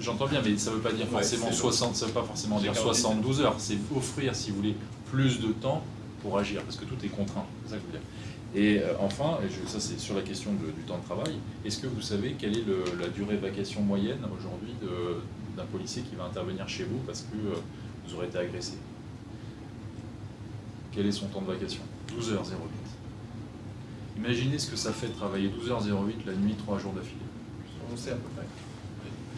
J'entends bien, mais ça ne veut pas dire forcément 60, ça veut pas forcément dire 72 heures. C'est offrir, si vous voulez, plus de temps pour agir, parce que tout est contraint. C'est ça que je veux dire. Et euh, enfin, et ça c'est sur la question du temps de travail, est-ce que vous savez quelle est la durée de vacation moyenne aujourd'hui d'un policier qui va intervenir chez vous parce que euh, vous aurez été agressé? Quel est son temps de vacation? 12h08. Imaginez ce que ça fait de travailler 12h08 la nuit, 3 jours d'affilée. On sait à peu près.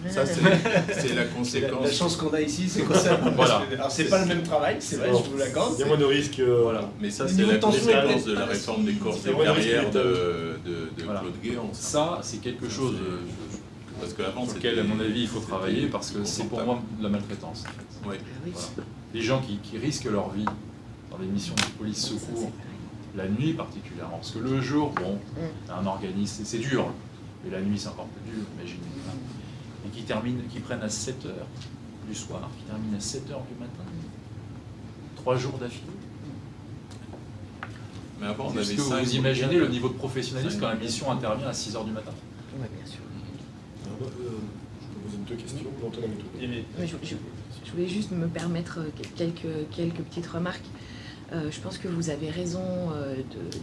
Ça, c'est *laughs* la conséquence. La, chance qu'on a ici, c'est qu'on sait *laughs* voilà. Alors, c'est pas le même travail, c'est vrai, je vous l'accorde. Il y a moins de risques. Euh, voilà. Mais ça, c'est la conséquence de la réforme des corps et carrières de, de, de Claude Guéant. Ça, c'est quelque chose parce que avant, sur lequel, à mon avis, il faut travailler parce que c'est pour moi de la maltraitance. En fait. Les gens qui, qui, risquent leur vie dans des missions de police secours, la nuit particulièrement, parce que le jour, bon, un organisme, c'est dur, mais la nuit, c'est encore plus dur, imaginez et qui, termine, qui prennent à 7 heures du soir, qui terminent à 7 heures du matin. Trois jours d'affilée. Mais avant, on Est-ce que vous imaginez le niveau de professionnalisme quand la mission intervient à 6 heures du matin? Oui, bien sûr. Euh, je peux poser deux questions. Je, je, voulais juste me permettre quelques, quelques petites remarques. Euh, je pense que vous avez raison euh,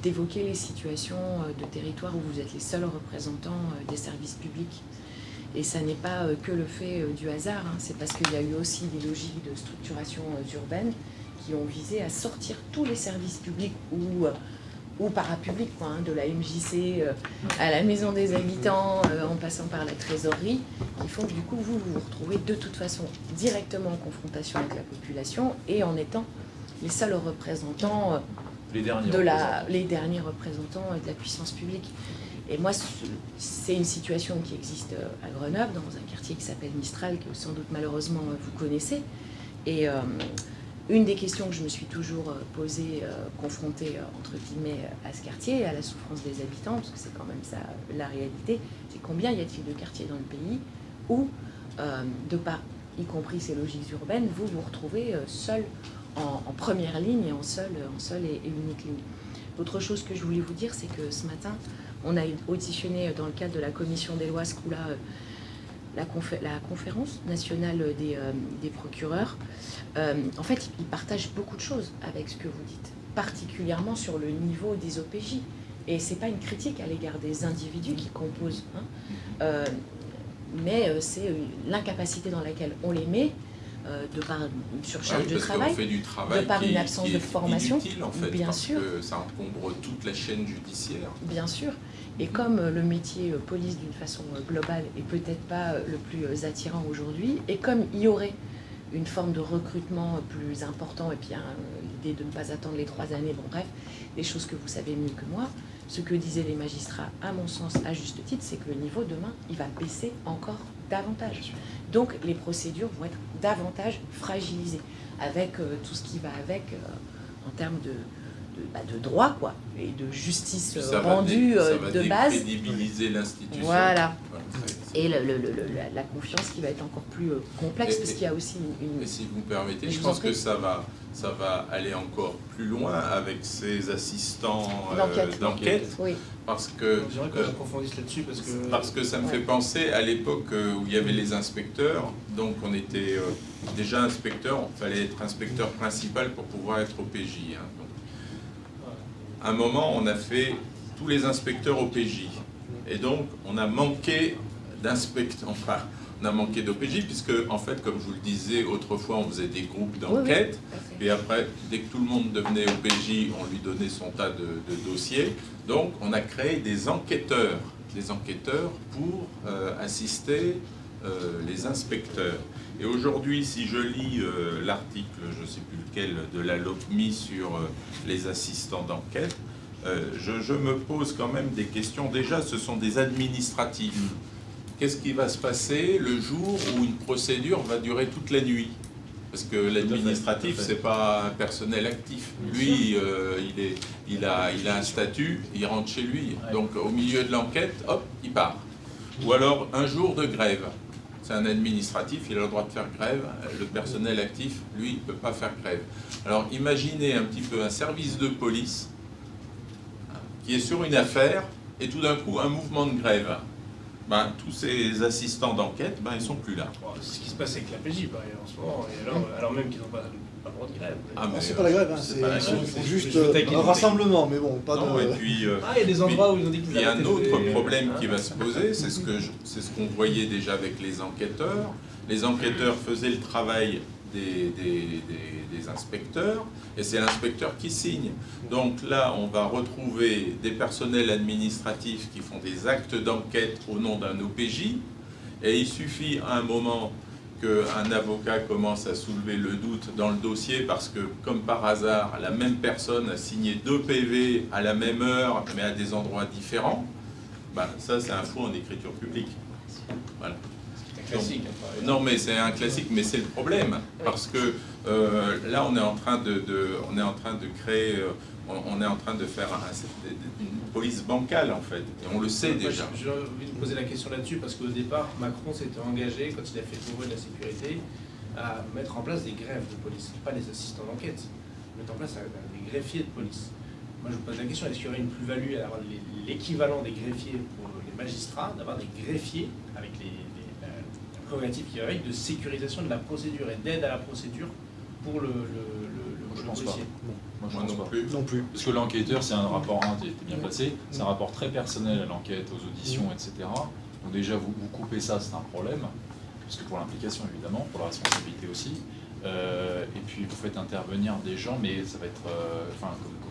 d'évoquer les situations euh, de territoire où vous êtes les seuls représentants des services publics et ça n'est pas euh, que le fait euh, du hasard, hein. c'est parce qu'il y a eu aussi des logiques de structuration euh, urbaine qui ont visé à sortir tous les services publics ou, ou parapublics, quoi, hein, de la MJC à la maison des habitants, en passant par la trésorerie, qui font que du coup vous vous retrouvez de toute façon directement en confrontation avec la population et en étant les seuls représentants les derniers de la, les derniers représentants de la puissance publique. Et moi, c'est une situation qui existe euh, à Grenoble, dans un quartier qui s'appelle Mistral, que sans doute malheureusement euh, vous connaissez. Et euh, une des questions que je me suis toujours posée, confrontée entre guillemets à ce quartier, à la souffrance des habitants, parce que c'est quand même ça la réalité, c'est combien y a-t-il de quartiers dans le pays où, de par, y compris ces logiques urbaines, vous vous retrouvez seul en, première ligne et en seule en seul et, et unique ligne? L'autre chose que je voulais vous dire, c'est que ce matin, on a auditionné dans le cadre de la commission des lois SCOULA euh, la, la, conférence nationale des, euh, procureurs. Euh, en fait, ils partagent beaucoup de choses avec ce que vous dites, particulièrement sur le niveau des OPJ. Et ce n'est pas une critique à l'égard des individus qui composent, hein. mais c'est l'incapacité dans laquelle on les met de par une surcharge de travail, de par une absence de formation, en fait, bien parce sûr. Que ça encombre toute la chaîne judiciaire. Bien sûr. Et comme le métier euh, police d'une façon euh, globale est peut-être pas euh, le plus attirant aujourd'hui, et comme il y aurait une forme de recrutement plus important, et puis hein, l'idée de ne pas attendre les trois années, bon bref, des choses que vous savez mieux que moi, ce que disaient les magistrats, à mon sens, à juste titre, c'est que le niveau demain, il va baisser encore davantage. Donc les procédures vont être davantage fragilisées, avec tout ce qui va avec en termes de, bah, de, droit quoi, et de justice rendue euh, de base. crédibiliser l'institution. Voilà. voilà et le- le- le- le- la, la confiance qui va être encore plus euh, complexe Et- parce qu'il y a aussi une... Et si vous me permettez, Je pense que ça va, ça va aller encore plus loin avec ces assistants euh, D'enquête. Oui, parce que J'aimerais qu'on euh, approfondisse là-dessus parce que. parce que ça me Ouais. fait penser à l'époque où il y avait les inspecteurs. Donc on était euh, déjà inspecteur, il fallait être inspecteur principal pour pouvoir être au PJ. hein. Donc, un moment, on a fait tous les inspecteurs au PJ. Et donc, on a manqué d'inspecteurs, enfin, on a manqué d'OPJ, puisque, en fait, comme je vous le disais, autrefois, on faisait des groupes oui, oui, d'enquête. à fait. Puis après, dès que tout le monde devenait OPJ, on lui donnait son tas de, de dossiers. Donc, on a créé des enquêteurs, des enquêteurs pour euh, assister euh, les inspecteurs. Et aujourd'hui, si je lis euh, l'article, je ne sais plus lequel, de la LOPMI sur euh, les assistants d'enquête, euh, je, je me pose quand même des questions. Déjà, ce sont des administratifs. Qu'est-ce qui va se passer le jour où une procédure va durer toute la nuit? Parce que l'administratif, fait. c'est pas un personnel actif. Lui, euh, il, est, il, a, il a un statut, il rentre chez lui. Donc au milieu de l'enquête, hop, il part. Ou alors un jour de grève. C'est un administratif, il a le droit de faire grève. Le personnel actif, lui, ne peut pas faire grève. Alors imaginez un petit peu un service de police qui est sur une affaire et tout d'un coup un mouvement de grève. Ben, tous ces assistants d'enquête, ben, ils sont plus là. C'est ce qui se passe avec la PJ par ailleurs en ce moment, et alors, alors même qu'ils n'ont pas, pas le droit de grève. Ah, mais, c'est pas la grève, hein, c'est juste euh, un rassemblement, mais bon, pas Non, de... et puis, euh, Ah, il y a des endroits où ils ont dit qu'ils Il y a un autre problème qui va se poser, c'est ce que je- c'est ce qu'on voyait déjà avec les enquêteurs. Les enquêteurs faisaient le travail des, inspecteurs, et c'est l'inspecteur qui signe. Donc là, on va retrouver des personnels administratifs qui font des actes d'enquête au nom d'un OPJ, et il suffit à un moment qu'un avocat commence à soulever le doute dans le dossier parce que, comme par hasard, la même personne a signé deux PV à la même heure, mais à des endroits différents, ben, ça c'est un faux en écriture publique. Classique. hein. Non, mais c'est un classique, mais c'est le problème, parce que euh, là, on est en train de, de- on est en train de créer, euh, on, on est en train de faire un- une police bancale en fait, et on le sait déjà. J'ai envie de poser la question là-dessus parce qu'au départ, Macron s'était engagé, quand il a fait le de la sécurité, à mettre en place des grèves de police, pas les assistants d'enquête, mettre en place euh, des greffiers de police. Moi, je vous pose la question est-ce qu'il y aurait une plus-value à avoir l'équivalent des greffiers pour les magistrats, d'avoir des greffiers avec les, les- la, la prérogative qui va avec de sécurisation de la procédure et d'aide à la procédure pour le, le, le, le- Je le pense pas. policier Moi, je Moi pense non pas. plus. Non plus. Parce que l'enquêteur, c'est un rapport, hein, t'es bien placé, c'est un rapport très personnel à l'enquête, aux auditions, etc. Donc déjà, vous, vous coupez ça, c'est un problème, parce que pour l'implication, évidemment, pour la responsabilité aussi. Euh, et puis, vous faites intervenir des gens, mais ça va être... euh, Enfin, comme- comme-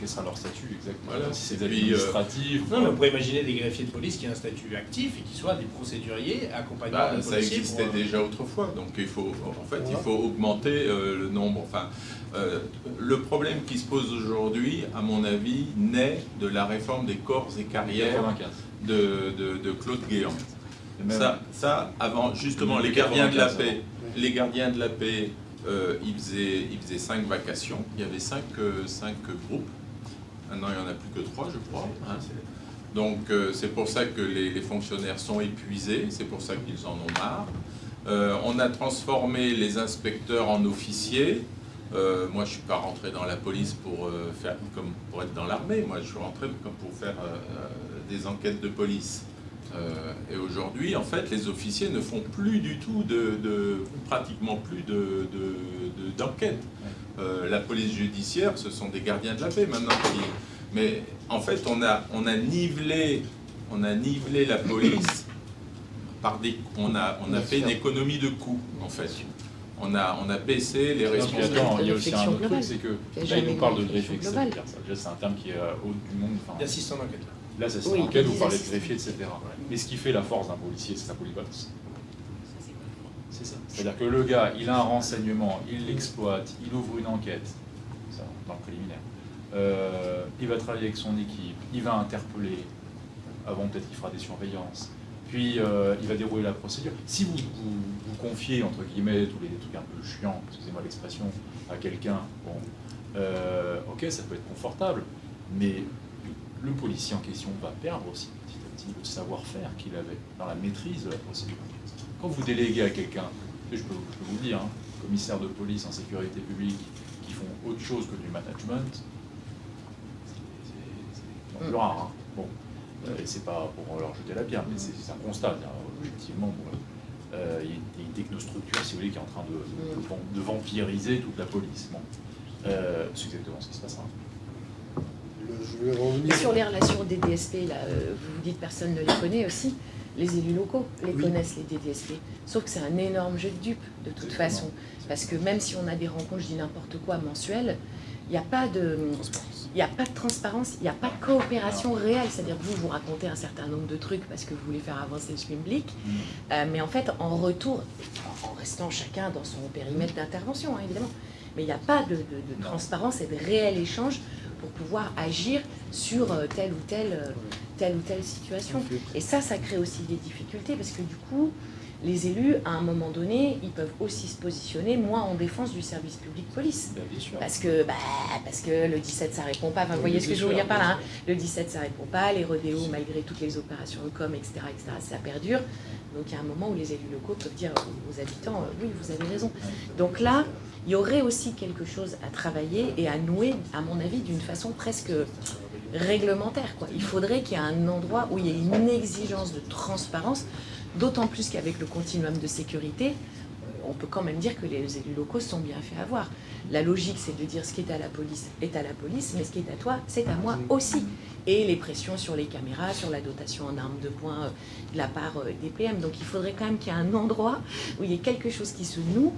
quel sera leur statut exactement Voilà. Si c'est puis, euh, administratif Non, mais on pourrait imaginer des greffiers de police qui aient un statut actif et qui soient des procéduriers accompagnant Bah, les ça existait pour, euh, déjà autrefois, donc il faut, en fait, il faut augmenter euh, le nombre. Enfin, euh, le problème qui se pose aujourd'hui, à mon avis, naît de la réforme des corps et carrières 95. de, de- de Claude Guéant. Ça, ça, avant, justement, les gardiens de la 95, paix, les gardiens de la paix, euh, ils, faisaient, ils faisaient cinq vacations. Il y avait cinq, euh, cinq groupes. Maintenant, il n'y en a plus que trois, je crois. hein. Donc, euh, c'est pour ça que les, fonctionnaires sont épuisés. C'est pour ça qu'ils en ont marre. Euh, on a transformé les inspecteurs en officiers. Euh, moi, je suis pas rentré dans la police pour comme pour être dans l'armée. Moi, je suis rentré pour faire des enquêtes de police. Euh, et aujourd'hui, en fait, les officiers ne font plus du tout de, de- pratiquement plus de, de- de- d'enquête. Euh, la police judiciaire, ce sont des gardiens de la paix maintenant. qui- Mais en fait, on a, on a nivelé, on a nivelé la police *coughs* par des, on a, on a fait une économie de coûts en fait. On a, on a baissé les responsabilités. il y a aussi un autre truc, c'est que là, il nous parle de réflexion c'est un terme qui est euh, haut du monde. enfin, d'assistants d'enquête. Là, ça c'est Oui, enquête, vous parlez de greffier, etc. Mais ce qui fait la force d'un policier, c'est sa polyvalence. C'est ça. C'est-à-dire que le gars, il a un renseignement, il l'exploite, il ouvre une enquête, ça, dans le préliminaire. Euh, il va travailler avec son équipe, il va interpeller, avant peut-être qu'il fera des surveillances, puis euh, il va dérouler la procédure. Si vous vous, vous confiez, entre guillemets, tous les trucs un peu chiants, excusez-moi l'expression, à quelqu'un, bon, euh, ok, ça peut être confortable, mais le policier en question va perdre aussi petit à dit, le savoir-faire qu'il avait dans la maîtrise de la procédure. Quand vous déléguez à quelqu'un, je peux, vous le dire, hein, commissaire de police en sécurité publique qui font autre chose que du management, c'est rare. hein. Bon, euh, c'est pas pour leur jeter la pierre, mais c'est un constat. Objectivement, euh, il y a une- technostructure, si vous voulez, qui est en train de, de vam- de vampiriser toute la police. Euh, c'est exactement ce qui se passera. Le- je vais revenir. Et sur les relations des DSP, là, euh, vous vous dites personne ne les connaît aussi. Les élus locaux les Oui. connaissent, les DDSP. Sauf que c'est un énorme jeu de dupes, de toute Exactement. façon. Parce que même si on a des rencontres, je dis n'importe quoi, mensuelles, il n'y a pas de... Il n'y a pas de transparence, il n'y a pas de coopération réelle. C'est-à-dire que vous, vous racontez un certain nombre de trucs parce que vous voulez faire avancer le public. Euh, mais en fait, en retour, en restant chacun dans son périmètre d'intervention, hein, évidemment, mais il n'y a pas de, de- de Non. transparence et de réel échange pour pouvoir agir sur euh, telle ou telle, euh, telle ou telle situation. Et ça, ça crée aussi des difficultés parce que du coup, les élus, à un moment donné, ils peuvent aussi se positionner, moi, en défense du service public police. Bien sûr. Parce que, bah, parce que le 17, ça répond pas. Enfin, vous voyez ce que je veux dire par là. hein. Le 17, ça répond pas. Les rodéos, malgré toutes les opérations de com, etc., etc., ça perdure. Donc, il y a un moment où les élus locaux peuvent dire aux habitants, euh, oui, vous avez raison. Donc là, il y aurait aussi quelque chose à travailler et à nouer, à mon avis, d'une façon presque réglementaire. Quoi. Il faudrait qu'il y ait un endroit où il y ait une exigence de transparence, d'autant plus qu'avec le continuum de sécurité, on peut quand même dire que les élus locaux sont bien fait avoir. La logique, c'est de dire ce qui est à la police est à la police, mais ce qui est à toi, c'est à moi aussi. Et les pressions sur les caméras, sur la dotation en armes de poing euh, de la part euh, des PM. Donc il faudrait quand même qu'il y ait un endroit où il y ait quelque chose qui se noue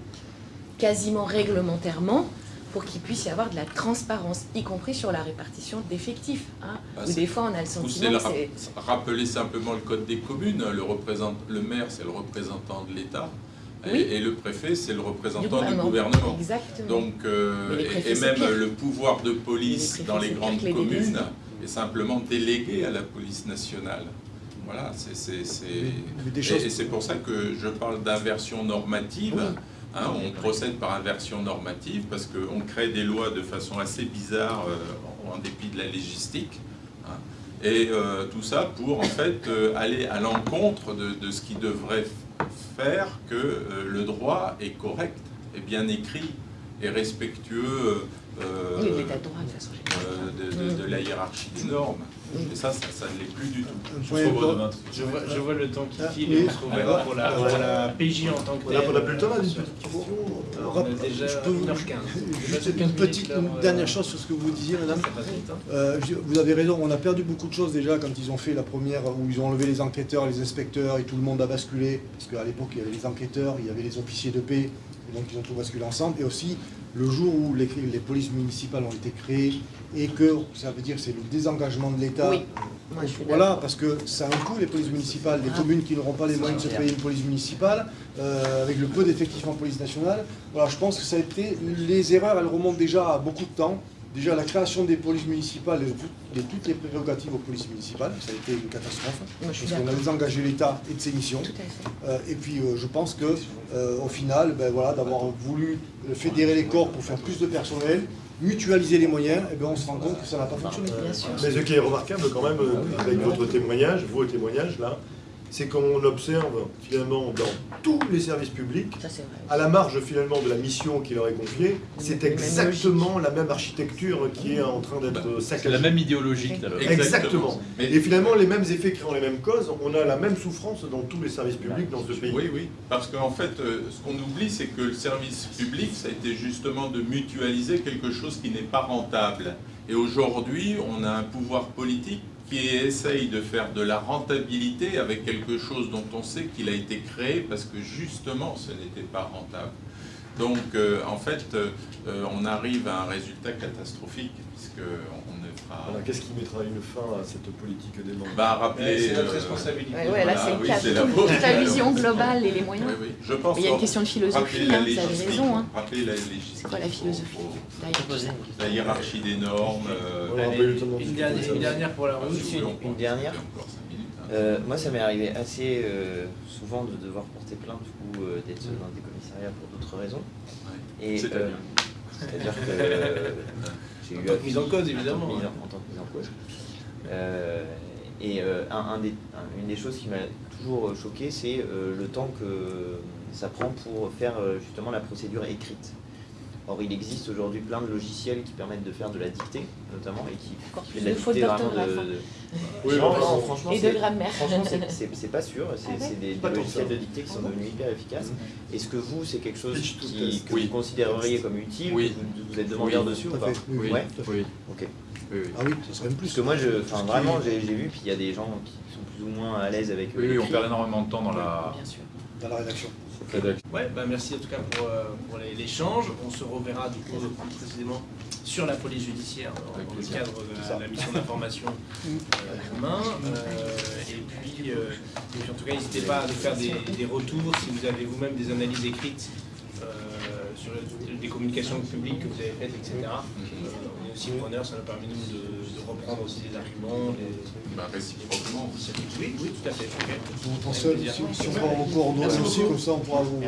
quasiment réglementairement pour qu'il puisse y avoir de la transparence, y compris sur la répartition d'effectifs. Hein, Bah, où des fois on a le sentiment c'est... rappeler simplement le code des communes. Le, maire, c'est le représentant de l'État. Et- Oui. Et, le préfet, c'est le du représentant du gouvernement. Exactement. Donc, euh, et- préfets, et, c'est même le pouvoir de police les dans les grandes les communes est simplement délégué à la police nationale. Voilà, c'est et, c'est pour ça que je parle d'inversion normative. Oui. Hein, on procède par inversion normative parce qu'on crée des lois de façon assez bizarre euh, en, dépit de la légistique. hein. et euh, tout ça pour en fait euh, aller à l'encontre de, ce qui devrait faire que le droit est correct, est bien écrit, est respectueux euh, Oui, l'état de droit, de façon générale. euh, de, de- de la hiérarchie des normes. Et ça, ça, ça ne l'est plus du tout. Je vois, je vois le temps qui Ah, file oui. et on se trouve Ah, pour la, ouais. pour la PJ en tant que a, on a telle. plus le temps là, On a déjà je peux vous- 1h15. *laughs* Juste Déjà une 15 petite, une euh, dernière chose sur ce que vous disiez, madame. Hein. Euh, vous avez raison, on a perdu beaucoup de choses déjà quand ils ont fait la première, où ils ont enlevé les enquêteurs, les inspecteurs et tout le monde a basculé. Parce qu'à l'époque, il y avait les enquêteurs, il y avait les officiers de paix, et donc ils ont tout basculé ensemble. Et aussi, le jour où les, les polices municipales ont été créées et que ça veut dire que c'est le désengagement de l'État. Oui, moi je suis Voilà, parce que ça a un coût les polices municipales, des Ah. communes qui n'auront pas les moyens de se payer une police municipale, euh, avec le peu d'effectifs en police nationale. Voilà, je pense que ça a été, les erreurs, elles remontent déjà à beaucoup de temps. Déjà la création des polices municipales et de toutes les prérogatives aux polices municipales, ça a été une catastrophe. Moi Parce qu'on a désengagé l'État et de ses missions. Euh, et puis euh, je pense que euh, au final, ben, voilà, d'avoir voulu fédérer les corps pour faire plus de personnel, mutualiser les moyens, et ben, on se rend compte que ça n'a pas fonctionné. Mais ce qui est remarquable quand même, euh, avec votre témoignage, vos témoignages là, c'est qu'on observe finalement dans tous les services publics, Ça à la marge finalement de la mission qui leur est confiée, c'est exactement la même architecture qui est en train d'être Bah, C'est saccagée. la même idéologie que la Exactement. Mais- Et finalement, les mêmes effets créant les mêmes causes, on a la même souffrance dans tous les services publics dans ce pays. Oui, oui, parce qu'en fait, euh, ce qu'on oublie, c'est que le service public, ça a été justement de mutualiser quelque chose qui n'est pas rentable. Et aujourd'hui, on a un pouvoir politique qui essaye de faire de la rentabilité avec quelque chose dont on sait qu'il a été créé parce que justement, ce n'était pas rentable. Donc, euh, en fait, euh, euh, on arrive à un résultat catastrophique puisqu'on Alors, Qu'est-ce qui mettra une fin à cette politique des normes Bah, rappeler... C'est notre euh, responsabilité. Ouais, ouais, là c'est oui, la Toute, faute. toute la vision globale et les moyens. Oui, oui, je pense Mais il y a une question de philosophie, hein, vous avez raison. Hein. rappeler la C'est quoi la philosophie La hiérarchie des normes. euh, Allez, une, dernière, ça. une dernière pour la ah, route. si une dernière. hein. Euh, moi, ça m'est arrivé assez euh, souvent de devoir porter plainte ou euh, d'être dans des commissariats pour d'autres raisons. Ouais. Et C'est-à-dire euh, *laughs* En tant que mise en cause, évidemment, en-. En tant que mise en cause. Euh, Et euh, un, un des- un- une des choses qui m'a toujours euh, choqué, c'est euh, le temps que ça prend pour faire justement la procédure écrite. Or, il existe aujourd'hui plein de logiciels qui permettent de faire de la dictée, notamment, et qui, Encore fait de la dictée vraiment de... hein. de- Oui, non, bah, non, franchement, Et de c'est- grammaire. Franchement, c'est- *laughs* pas sûr. C'est Ah ouais des, logiciels de dictée qui sont Ah devenus hyper efficaces. Est-ce que vous, c'est quelque chose qui, que Oui. vous considéreriez comme utile Oui. que vous, vous êtes demandeur Oui, dessus ou pas. Oui, Oui, Ouais. tout à fait. oui, Ok. oui, oui. Ah oui, ça serait même plus. Parce que moi, je, vraiment, j'ai vu, puis il y a des gens qui sont plus ou moins à l'aise avec. Oui, oui, on perd énormément de temps dans la Bien sûr. Dans la rédaction. Ouais, bah merci en tout cas pour, euh, pour les- l'échange. On se reverra du coup plus précisément sur la police judiciaire dans, Avec dans le cadre de la, la mission d'information *laughs* euh, demain. Euh, et, puis, euh, et puis en tout cas, n'hésitez pas à nous faire des, des retours si vous avez vous-même des analyses écrites euh, sur le- des communications publiques que vous avez faites, etc. Aussi preneurs, ça nous permet nous de, de reprendre aussi des arguments. Des... Bah, réciproquement. Oui, oui, tout à fait. ok. On pense, si, si on prend en aussi, comme ça on pourra vous